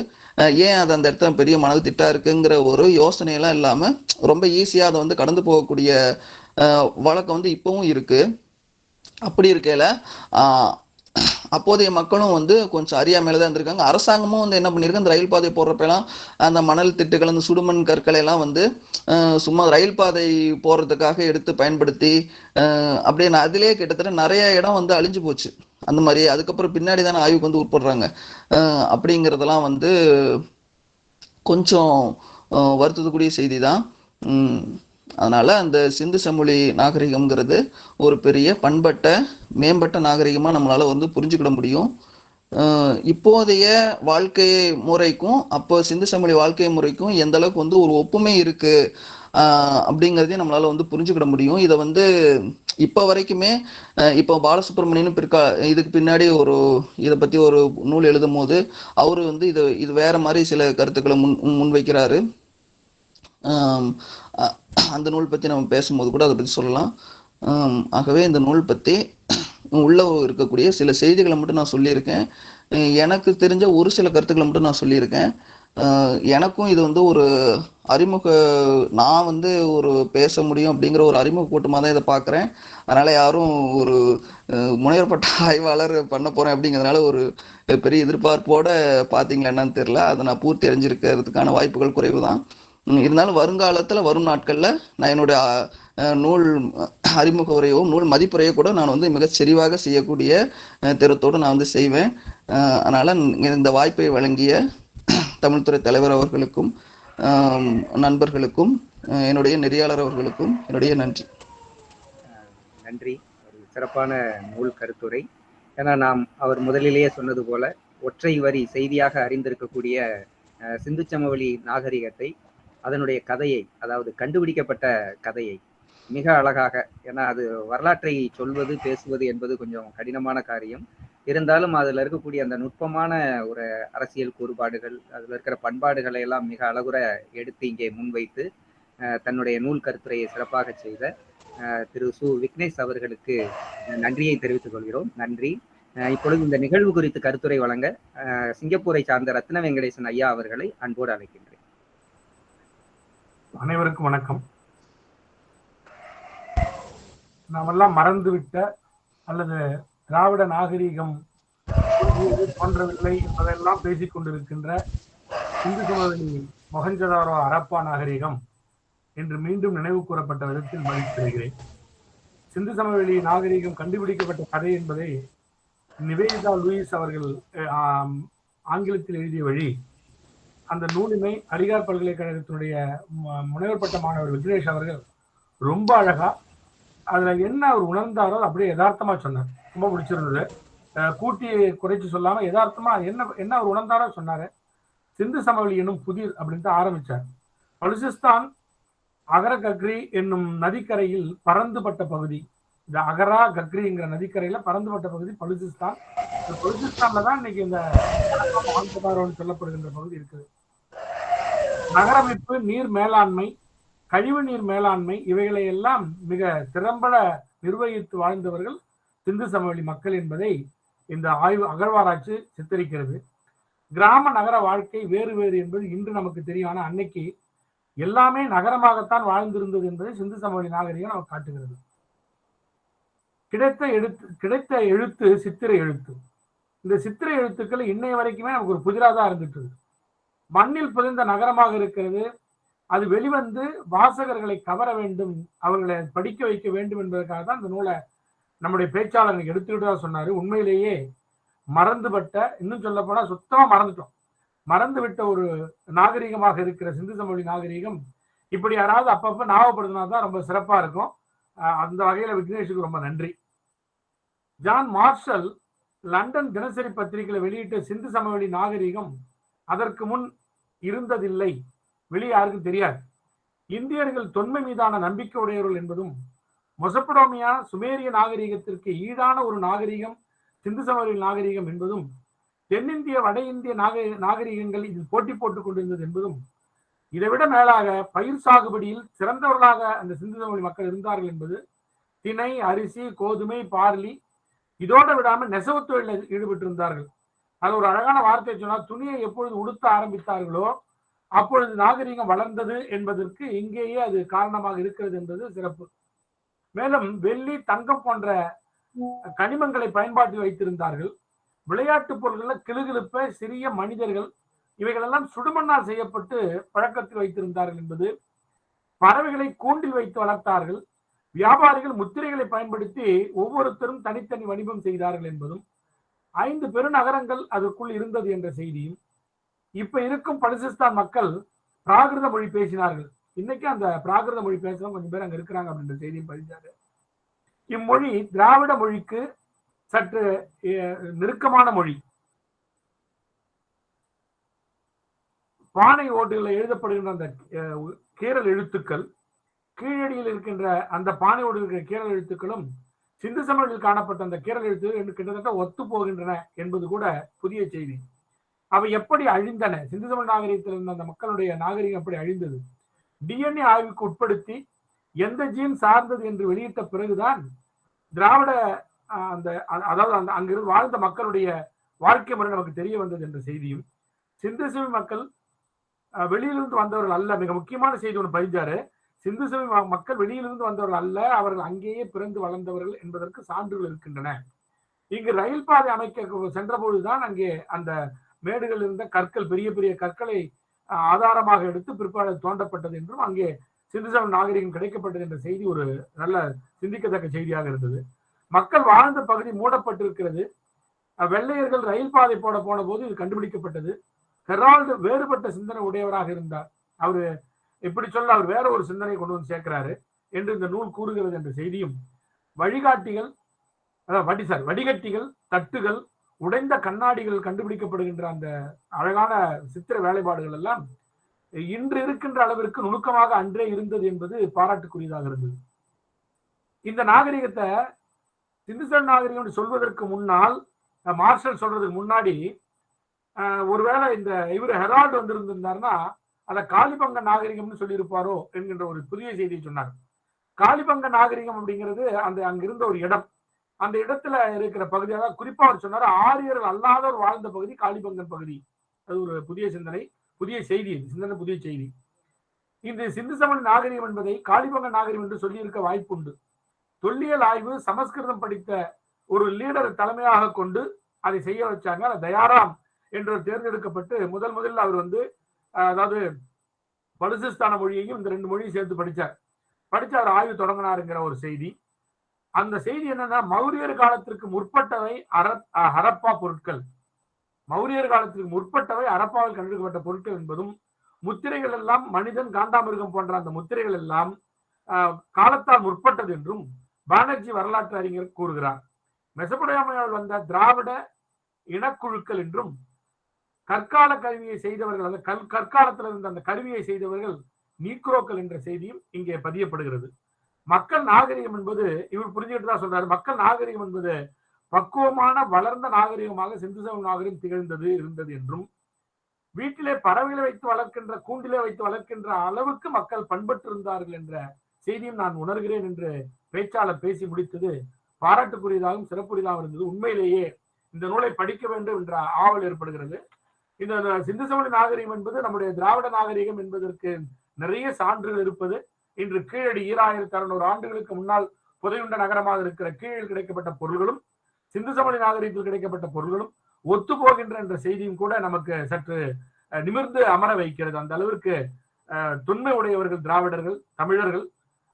ஏன் அது அந்த இடத்துல பெரிய மணல் திட்டா இருக்குங்கிற ஒரு யோசனையெல்லாம் இல்லாம ரொம்ப ஈஸியா அதை வந்து கடந்து போகக்கூடிய வழக்கம் வந்து இப்பவும் இருக்கு. அப்படி இருக்கையில அப்போதைய மக்களும் வந்து கொஞ்சம் அறியாமையில தான் இருந்திருக்காங்க. அரசாங்கமும் வந்து என்ன பண்ணியிருக்கு அந்த ரயில் பாதை போடுறப்பெல்லாம் அந்த மணல் திட்டுகள் அந்த சுடுமண் கற்களை எல்லாம் வந்து சும்மா ரயில் பாதை போடுறதுக்காக எடுத்து பயன்படுத்தி அப்படியே நான் அதிலேயே கிட்டத்தட்ட நிறைய இடம் வந்து அழிஞ்சு போச்சு. அந்த மாதிரி அதுக்கப்புறம் பின்னாடி தானே ஆய்வுக்கு வந்து உட்படுறாங்க. அப்படிங்கிறதெல்லாம் வந்து கொஞ்சம் வருத்தத்துக்குரிய செய்தி தான். அதனால் அந்த சிந்து சமொழி நாகரிகம்ங்கிறது ஒரு பெரிய பண்பட்ட மேம்பட்ட நாகரிகமாக நம்மளால் வந்து புரிஞ்சுக்கிட முடியும். இப்போதைய வாழ்க்கை முறைக்கும் அப்போ சிந்து சமொழி வாழ்க்கை முறைக்கும் எந்த அளவுக்கு வந்து ஒரு ஒப்புமை இருக்கு அப்படிங்கிறதையும் நம்மளால வந்து புரிஞ்சுக்கிட முடியும். இதை வந்து இப்போ வரைக்குமே இப்போ பாலசுப்ரமணியன் பிற்கா இதுக்கு பின்னாடி ஒரு இதை பத்தி ஒரு நூல் எழுதும் போது அவரு வந்து இது இது வேற மாதிரி சில கருத்துக்களை முன் முன்வைக்கிறாரு. அந்த நூல் பற்றி நம்ம பேசும்போது கூட அதை பற்றி சொல்லலாம். ஆகவே இந்த நூல் பற்றி உள்ள இருக்கக்கூடிய சில செய்திகளை மட்டும் நான் சொல்லியிருக்கேன். எனக்கு தெரிஞ்ச ஒரு சில கருத்துக்களை மட்டும் நான் சொல்லியிருக்கேன். எனக்கும் இது வந்து ஒரு அறிமுக நான் வந்து ஒரு பேச முடியும் அப்படிங்கிற ஒரு அறிமுக கூட்டமாக தான் இதை பார்க்குறேன். அதனால் யாரும் ஒரு அஹ், முனைவர்பட்ட ஆய்வாளர் பண்ண போகிறேன் அப்படிங்கிறதுனால ஒரு பெரிய எதிர்பார்ப்போடு பார்த்தீங்களா என்னன்னு தெரியல. அதை நான் பூர்த்தி அடைஞ்சிருக்கிறதுக்கான வாய்ப்புகள் குறைவு தான் இருந்தாலும் வருங்காலத்தில் வரும் நாட்களில் நான் என்னுடைய நூல் அறிமுக உரையோ நூல் மதிப்புரையோ கூட நான் வந்து மிக செறிவாக செய்யக்கூடிய திறத்தோடு நான் வந்து செய்வேன். அதனால் இந்த வாய்ப்பை வழங்கிய தமிழ்துறை தலைவர் அவர்களுக்கும் நண்பர்களுக்கும் என்னுடைய நெறியாளர் அவர்களுக்கும் என்னுடைய நன்றி. நன்றி. ஒரு சிறப்பான நூல் கருத்துரை. ஏன்னா நாம் அவர் முதலிலேயே சொன்னது போல ஒற்றை வரி செய்தியாக அறிந்திருக்கக்கூடிய சிந்துச்சமவெளி நாகரிகத்தை அதனுடைய கதையை அதாவது கண்டுபிடிக்கப்பட்ட கதையை மிக அழகாக ஏன்னா அது வரலாற்றை சொல்வது பேசுவது என்பது கொஞ்சம் கடினமான காரியம். இருந்தாலும் அதில் இருக்கக்கூடிய அந்த நுட்பமான ஒரு அரசியல் கூறுபாடுகள் அதில் இருக்கிற பண்பாடுகளை எல்லாம் மிக அழகுற எடுத்து இங்கே முன்வைத்து தன்னுடைய நூல் கருத்துரையை சிறப்பாக செய்த திரு சு. விக்னேஷ் அவர்களுக்கு நன்றியை தெரிவித்துக் கொள்கிறோம். நன்றி. இப்பொழுது இந்த நிகழ்வு குறித்து கருத்துரை வழங்க சிங்கப்பூரை சார்ந்த ரத்ன வெங்கடேசன் ஐயா அவர்களை அன்போடு அழைக்கின்றேன். அனைவருக்கும் வணக்கம். நாமெல்லாம் மறந்துவிட்ட அல்லது திராவிட நாகரீகம் தோன்றவில்லை என்பதெல்லாம் பேசிக் கொண்டிருக்கின்ற இந்து சமவெளி மொகஞ்சதாரோ அரப்பா நாகரீகம் என்று மீண்டும் நினைவு கூறப்பட்ட விதத்தில் மகிழ்ச்சி பெறுகிறேன் சிந்து சமவெளி நாகரீகம் கண்டுபிடிக்கப்பட்ட கதை என்பதை நிவேதிதா லூயிஸ் அவர்கள் ஆங்கிலத்தில் எழுதிய வழி அந்த நூலினை அலிகார் பல்கலைக்கழகத்தினுடைய முனைவர் பட்ட மாணவர் விக்னேஷ் அவர்கள் ரொம்ப அழகா அதுல என்ன அவர் உணர்ந்தாரோ அப்படியே யதார்த்தமா சொன்னார். ரொம்ப பிடிச்சிருந்தது. கூட்டி குறைச்சு சொல்லாம யதார்த்தமா என்ன என்ன அவர் உணர்ந்தாரோ சொன்னாரு. சிந்து சமவெளி என்னும் புதிர் அப்படின்ட்டு ஆரம்பிச்சார். பலுசிஸ்தான் அகர கக்ரி என்னும் நதிக்கரையில் பறந்துபட்ட பகுதி. இந்த அகரா கக்ரிங்கிற நதிக்கரையில பறந்துபட்ட பகுதி பலுசிஸ்தான். இந்த பலுசிஸ்தான்ல தான் இன்னைக்கு இந்த சொல்லப்படுகின்ற பகுதி இருக்குது. நகரமைப்பு நீர் மேலாண்மை கழிவு நீர் மேலாண்மை இவைகளை எல்லாம் மிக திறம்பட நிர்வகித்து வாழ்ந்தவர்கள் சிந்து சமவெளி மக்கள் என்பதை இந்த ஆய்வு அகழ்வாராய்ச்சி சித்தரிக்கிறது. கிராம நகர வாழ்க்கை வேறு வேறு என்பது இன்று நமக்கு தெரியும் ஆனால் அன்னைக்கு எல்லாமே நகரமாகத்தான் வாழ்ந்திருந்தது என்பதை சிந்து சமவெளி நாகரிகம் நமக்கு காட்டுகிறது. கிடைத்த எழுத்து கிடைத்த எழுத்து சித்திரை எழுத்து. இந்த சித்திரை எழுத்துக்கள் இன்னைய வரைக்குமே நமக்கு ஒரு புதிராக தான் இருந்துட்டு இருக்கு. மண்ணில் புதைந்த நகரமாக இருக்கிறது. அது வெளிவந்து வாசகர்களை கவர வேண்டும். அவர்களை படிக்க வைக்க வேண்டும் என்பதற்காக தான் இந்த நூலை நம்முடைய பேச்சாளர் எடுத்துக்கிட்டதா சொன்னாரு. உண்மையிலேயே மறந்துபட்ட இன்னும் சொல்ல போனா சுத்தமா மறந்துட்டோம். மறந்து விட்ட ஒரு நாகரிகமாக இருக்கிற சிந்து சமவெளி நாகரிகம் இப்படி யாராவது அப்பப்ப ஞாபகப்படுத்தினா தான் ரொம்ப சிறப்பா இருக்கும். அஹ் அந்த வகையில விக்னேஷுக்கு ரொம்ப நன்றி. ஜான் மார்ஷல் லண்டன் தினசரி பத்திரிகையில வெளியிட்ட சிந்து சமவெளி நாகரிகம் அதற்கு முன் இருந்ததில்லை. வெளியே யாருக்கும் தெரியாது. இந்தியர்கள் தொன்மை மீதான நம்பிக்கை உடையவர்கள் என்பதும் மொசப்படோமியா சுமேரிய நாகரிகத்திற்கு ஈடான ஒரு நாகரிகம் சிந்து சமவெளி நாகரிகம் என்பதும் தென்னிந்திய வட இந்திய நாக நாகரிகங்கள் இதில் போட்டி போட்டுக் கொண்டிருந்தது என்பதும் இதைவிட மேலாக பயிர் சாகுபடியில் சிறந்தவர்களாக அந்த சிந்து சமவெளி மக்கள் இருந்தார்கள் என்பது திணை அரிசி கோதுமை பார்லி இதோட விடாமல் நெசவு தொழிலில் ஈடுபட்டிருந்தார்கள். அது ஒரு அழகான வார்த்தை சொன்னால் துணியை எப்பொழுது உடுத்த ஆரம்பித்தார்களோ அப்பொழுது நாகரிகம் வளர்ந்தது என்பதற்கு இங்கேயே அது காரணமாக இருக்கிறது என்பது சிறப்பு. மேலும் வெள்ளி தங்கம் போன்ற கனிமங்களை பயன்பாட்டில் வைத்திருந்தார்கள். விளையாட்டு பொருள்களில் கிளுகிழுப்ப சிறிய மனிதர்கள் இவைகளெல்லாம் சுடுமண்ணால் செய்யப்பட்டு பழக்கத்தில் வைத்திருந்தார்கள் என்பது பறவைகளை கூண்டில் வைத்து வளர்த்தார்கள். வியாபாரிகள் முத்திரைகளை பயன்படுத்தி ஒவ்வொருத்தரும் தனித்தனி வணிகம் செய்தார்கள் என்பதும் ஐந்து பெருநகரங்கள் அதற்குள் இருந்தது என்ற செய்தியும் இப்ப இருக்கும் பலிசிஸ்தான் மக்கள் பிராகிருத மொழி பேசினார்கள். இன்னைக்கு அந்த பிராகிருத மொழி பேசுறவங்க கொஞ்சம் பேர் அங்க இருக்கிறாங்க அப்படின்ற செய்தியும் பதிஞ்சாரு இம்மொழி திராவிட மொழிக்கு சற்று அஹ், நெருக்கமான மொழி. பானை ஓட்டுகளில் எழுதப்படுகின்ற அந்த கீரல் எழுத்துக்கள் கீழடியில் இருக்கின்ற அந்த பானை ஓடு இருக்கிற கீரல் எழுத்துக்களும் சிந்து சமணத்தில் காணப்பட்ட அந்த கீரல் எழுத்துக்கள் கிட்டத்தட்ட ஒத்து போகின்றன என்பது கூட புதிய செய்தி. அவை எப்படி அழிந்தன? சிந்து சமண நாகரிகத்தில் இருந்த அந்த மக்களுடைய நாகரிகம் எப்படி அழிந்தது? டிஎன்ஏ ஆய்வுக்கு உட்படுத்தி எந்த ஜீன் சார்ந்தது என்று வெளியிட்ட பிறகுதான் திராவிட அஹ், அந்த அதாவது அந்த அங்கிருந்து வாழ்ந்த மக்களுடைய வாழ்க்கை முறை நமக்கு தெரிய வந்தது என்ற செய்தியும் சிந்து சமவெளி மக்கள் அஹ், வெளியிலிருந்து வந்தவர்கள் அல்ல மிக முக்கியமான செய்தி ஒன்று பதிஞ்சாரு சிந்து சமவெளி மக்கள் வெளியிலிருந்து வந்தவர்கள் அல்ல அவர்கள் அங்கேயே பிறந்து வளர்ந்தவர்கள் என்பதற்கு சான்றுகள் இருக்கின்றன. இங்கு ரயில் பாதை அமைக்க சென்ற பொழுதுதான் அங்கே அந்த மேடுகள் இருந்த கற்கள் பெரிய பெரிய கற்களை ஆதாரமாக எடுத்து பிற்பாடு தோண்டப்பட்டது என்றும் அங்கே சிந்து சமவெளி நாகரிகம் கிடைக்கப்பட்டது என்ற செய்தி ஒரு நல்ல சிந்திக்கத்தக்க செய்தியாக இருந்தது. மக்கள் வாழ்ந்த பகுதி மூடப்பட்டிருக்கிறது. வெள்ளையர்கள் ரயில் பாதை போட போன போது இது கண்டுபிடிக்கப்பட்டது. ஹெரால்டு வேறுபட்ட சிந்தனை உடையவராக இருந்தார். அவரு இப்படி சொல்ல அவர் வேற ஒரு சிந்தனை கொண்டு வந்து சேர்க்கிறாரு என்று இந்த நூல் கூறுகிறது என்ற செய்தியும் வழிகாட்டிகள் அதாவது வடி சார் வடிகட்டிகள் தட்டுகள் உடைந்த கண்ணாடிகள் கண்டுபிடிக்கப்படுகின்ற அந்த அழகான சித்திர வேலைப்பாடுகள் எல்லாம் இன்று இருக்கின்ற அளவிற்கு நுணுக்கமாக அன்றே இருந்தது என்பது பாராட்டுக்குரியதாக இருந்தது. இந்த நாகரிகத்தை சிந்துசல் நாகரிகம் சொல்வதற்கு முன்னால் மார்ஷல் சொல்றதுக்கு முன்னாடி ஒருவேளை இந்த இவர் ஹெரால்டு வந்திருந்திருந்தாருன்னா அதை காலிபங்க நாகரிகம்னு சொல்லியிருப்பாரோ என்கின்ற ஒரு புதிய செய்தியை சொன்னார். காலிபங்க நாகரிகம் அப்படிங்கிறது அந்த அங்கிருந்த ஒரு இடம். அந்த இடத்துல இருக்கிற பகுதி அதாவது குறிப்பா அவர் சொன்னார் ஆரியர்கள் அல்லாதவர் வாழ்ந்த பகுதி காளிபங்கன் பகுதி. அது ஒரு புதிய சிந்தனை புதிய செய்தி சிந்தனை புதிய செய்தி. இந்த சிந்து சமண நாகரிகம் என்பதை காலிபங்க நாகரிகம் என்று சொல்லியிருக்க வாய்ப்புண்டு. தொல்லியல் ஆய்வு சமஸ்கிருதம் படித்த ஒரு லீடர் தலைமையாக கொண்டு அதை செய்ய வச்சாங்க. தயாராம் என்று தேர்ந்தெடுக்கப்பட்டு முதல் முதலில் அவர் வந்து அதாவது பலுசிஸ்தான மொழியையும் இந்த ரெண்டு மொழியும் சேர்த்து படிச்சார். படிச்சு அவர் ஆய்வு தொடங்கினாருங்கிற ஒரு செய்தி. அந்த செய்தி என்னன்னா மௌரியர் காலத்திற்கு முற்பட்டவை அர ஹரப்பா பொருட்கள். மௌரியர் காலத்திற்கு முற்பட்டவை ஹரப்பாவில் கண்டெடுக்கப்பட்ட பொருட்கள் என்பதும் முத்திரைகள் எல்லாம் மனிதன் காண்டாமிருகம் போன்ற அந்த முத்திரைகள் எல்லாம் காலத்தால் முற்பட்டது என்றும் பானர்ஜி வரலாற்று அறிஞர் கூறுகிறார். மெசபடோமியாவில் வந்த திராவிட இனக்குழுக்கள் என்றும் கற்கால கருவியை செய்தவர்கள் அந்த கல் கற்காலத்தில் இருந்த அந்த கருவியை செய்தவர்கள் நீக்ரோக்கள் என்ற செய்தியும் இங்கே பதியப்படுகிறது. மக்கள் நாகரிகம் என்பது இவர் புரிஞ்சுக்கிட்டு தான் சொல்றாரு மக்கள் நாகரிகம் என்பது பக்குவமான வளர்ந்த நாகரிகமாக சிந்து சமவெளி நாகரிகம் திகழ்ந்தது இருந்தது என்றும் வீட்டிலே பறவைகளை வைத்து வளர்க்கின்ற கூண்டிலே வைத்து வளர்க்கின்ற அளவுக்கு மக்கள் பண்பட்டிருந்தார்கள் என்ற செய்தியும் நான் உணர்கிறேன் என்று பேச்சாளர் பேசி முடித்தது பாராட்டுக்குரியதாகவும் சிறப்புரியதாகவும் இருந்தது. உண்மையிலேயே இந்த நூலை படிக்க வேண்டும் என்ற ஆவல் ஏற்படுகிறது. இந்த சிந்து சமண நாகரிகம் என்பது நம்முடைய திராவிட நாகரிகம் என்பதற்கு நிறைய சான்றுகள் இருப்பது. இன்று கீழடி ஈராயிரத்தி அறுநூறு ஆண்டுகளுக்கு முன்னால் புதையுண்ட நகரமாக இருக்கிற கீழில் கிடைக்கப்பட்ட பொருள்களும் சிந்து சமணி நாகரிகத்தில் கிடைக்கப்பட்ட பொருள்களும் ஒத்து போகின்ற என்ற செய்தியும் கூட நமக்கு சற்று நிமிர்ந்து அமர வைக்கிறது. அந்த அளவிற்கு அஹ், தொன்மை உடையவர்கள் திராவிடர்கள் தமிழர்கள்.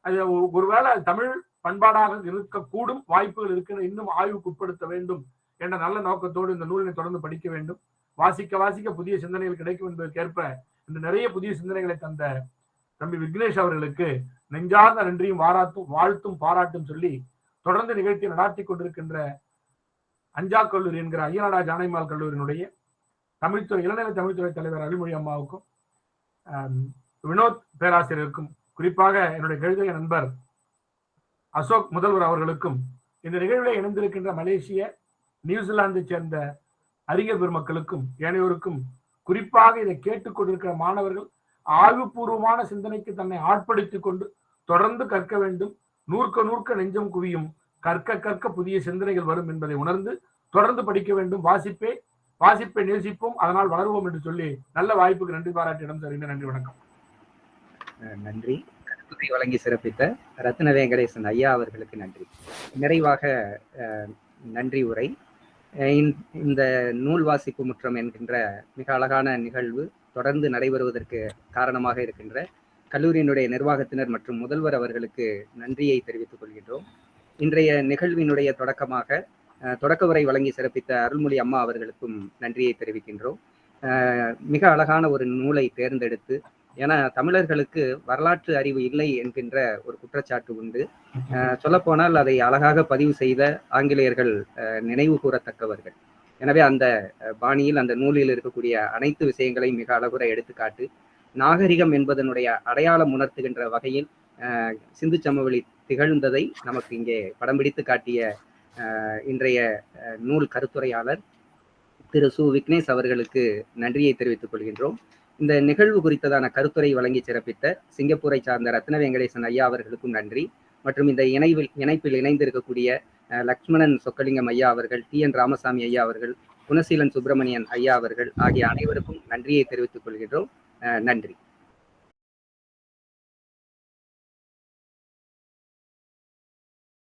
அது ஒருவேளை தமிழ் பண்பாடாக இருக்கக்கூடும் வாய்ப்புகள் இருக்கிற இன்னும் ஆய்வுக்கு உட்படுத்த வேண்டும் என்ற நல்ல நோக்கத்தோடு இந்த நூலினை தொடர்ந்து படிக்க வேண்டும். வாசிக்க வாசிக்க புதிய சிந்தனைகள் கிடைக்கும் என்பதற்கேற்ப இந்த நிறைய புதிய சிந்தனைகளை தந்த தம்பி விக்னேஷ் அவர்களுக்கு நெஞ்சார்ந்த நன்றியும் வாராத்தும் வாழ்த்தும் பாராட்டும் சொல்லி தொடர்ந்து நிகழ்த்தி நடாத்தி கொண்டிருக்கின்ற அஞ்சா கல்லூரி என்கிற ஐயனாடா ஜானைமால் கல்லூரியினுடைய தமிழ்துறை இளநிலை தமிழ்துறை தலைவர் அருள்மொழி அம்மாவுக்கும் வினோத் பேராசிரியருக்கும் குறிப்பாக என்னுடைய கழுதைய நண்பர் அசோக் முதல்வர் அவர்களுக்கும் இந்த நிகழ்வில் இணைந்திருக்கின்ற மலேசிய நியூசிலாந்தை சேர்ந்த அறிஞர் பெருமக்களுக்கும் ஏனையோருக்கும் குறிப்பாக இதை கேட்டுக்கொண்டிருக்கிற மாணவர்கள் ஆய்வுபூர்வமான சிந்தனைக்கு தன்னை ஆட்படுத்திக் கொண்டு தொடர்ந்து கற்க வேண்டும். நூற்க நூற்க நெஞ்சம் குவியும் கற்க கற்க புதிய சிந்தனைகள் வரும் என்பதை உணர்ந்து தொடர்ந்து படிக்க வேண்டும். வாசிப்பே வாசிப்பை நேசிப்போம் அதனால் வளருவோம் என்று சொல்லி நல்ல வாய்ப்புக்கு நன்றி பாராட்டிடம் இடம் நன்றி வணக்கம். அஹ் நன்றி. கருத்துரை வழங்கி சிறப்பித்த ரத்ன வெங்கடேசன் ஐயா அவர்களுக்கு நன்றி. நிறைவாக அஹ், நன்றி உரை. இந்த- இந்த நூல் வாசிப்பு முற்றம் என்கின்ற மிக அழகான நிகழ்வு தொடர்ந்து நடைபெறுவதற்கு காரணமாக இருக்கின்ற கல்லூரியினுடைய நிர்வாகத்தினர் மற்றும் முதல்வர் அவர்களுக்கு நன்றியை தெரிவித்துக் கொள்கின்றோம். இன்றைய நிகழ்வினுடைய தொடக்கமாக தொடக்க உரை வழங்கி சிறப்பித்த அருள்மொழி அம்மா அவர்களுக்கும் நன்றியை தெரிவிக்கின்றோம். மிக அழகான ஒரு நூலை தேர்ந்தெடுத்து ஏன்னா தமிழர்களுக்கு வரலாற்று அறிவு இல்லை என்கின்ற ஒரு குற்றச்சாட்டு உண்டு. சொல்லப்போனால் அதை அழகாக பதிவு செய்த ஆங்கிலேயர்கள் நினைவு கூறத்தக்கவர்கள். எனவே அந்த பாணியில் அந்த நூலில் இருக்கக்கூடிய அனைத்து விஷயங்களையும் மிக அழகுற எடுத்துக்காட்டு நாகரிகம் என்பதனுடைய அடையாளம் உணர்த்துகின்ற வகையில் சிந்து சமவெளி திகழ்ந்ததை நமக்கு இங்கே படம் பிடித்து காட்டிய இன்றைய நூல் கருத்துரையாளர் திரு சு. விக்னேஷ் அவர்களுக்கு நன்றியை தெரிவித்துக் கொள்கின்றோம். இந்த நிகழ்வு குறித்ததான கருத்துரை வழங்கி சிறப்பித்த சிங்கப்பூரை சார்ந்த ரத்ன வெங்கடேசன் ஐயா அவர்களுக்கும் நன்றி. மற்றும் இந்த இணைவில் இணைப்பில் இணைந்திருக்கக்கூடிய லக்ஷ்மணன் சொக்கலிங்கம் ஐயா அவர்கள் டி என் ராமசாமி ஐயா அவர்கள் குணசீலன் சுப்பிரமணியன் ஐயா அவர்கள் ஆகிய அனைவருக்கும் நன்றியை தெரிவித்துக் கொள்கின்றோம். நன்றி.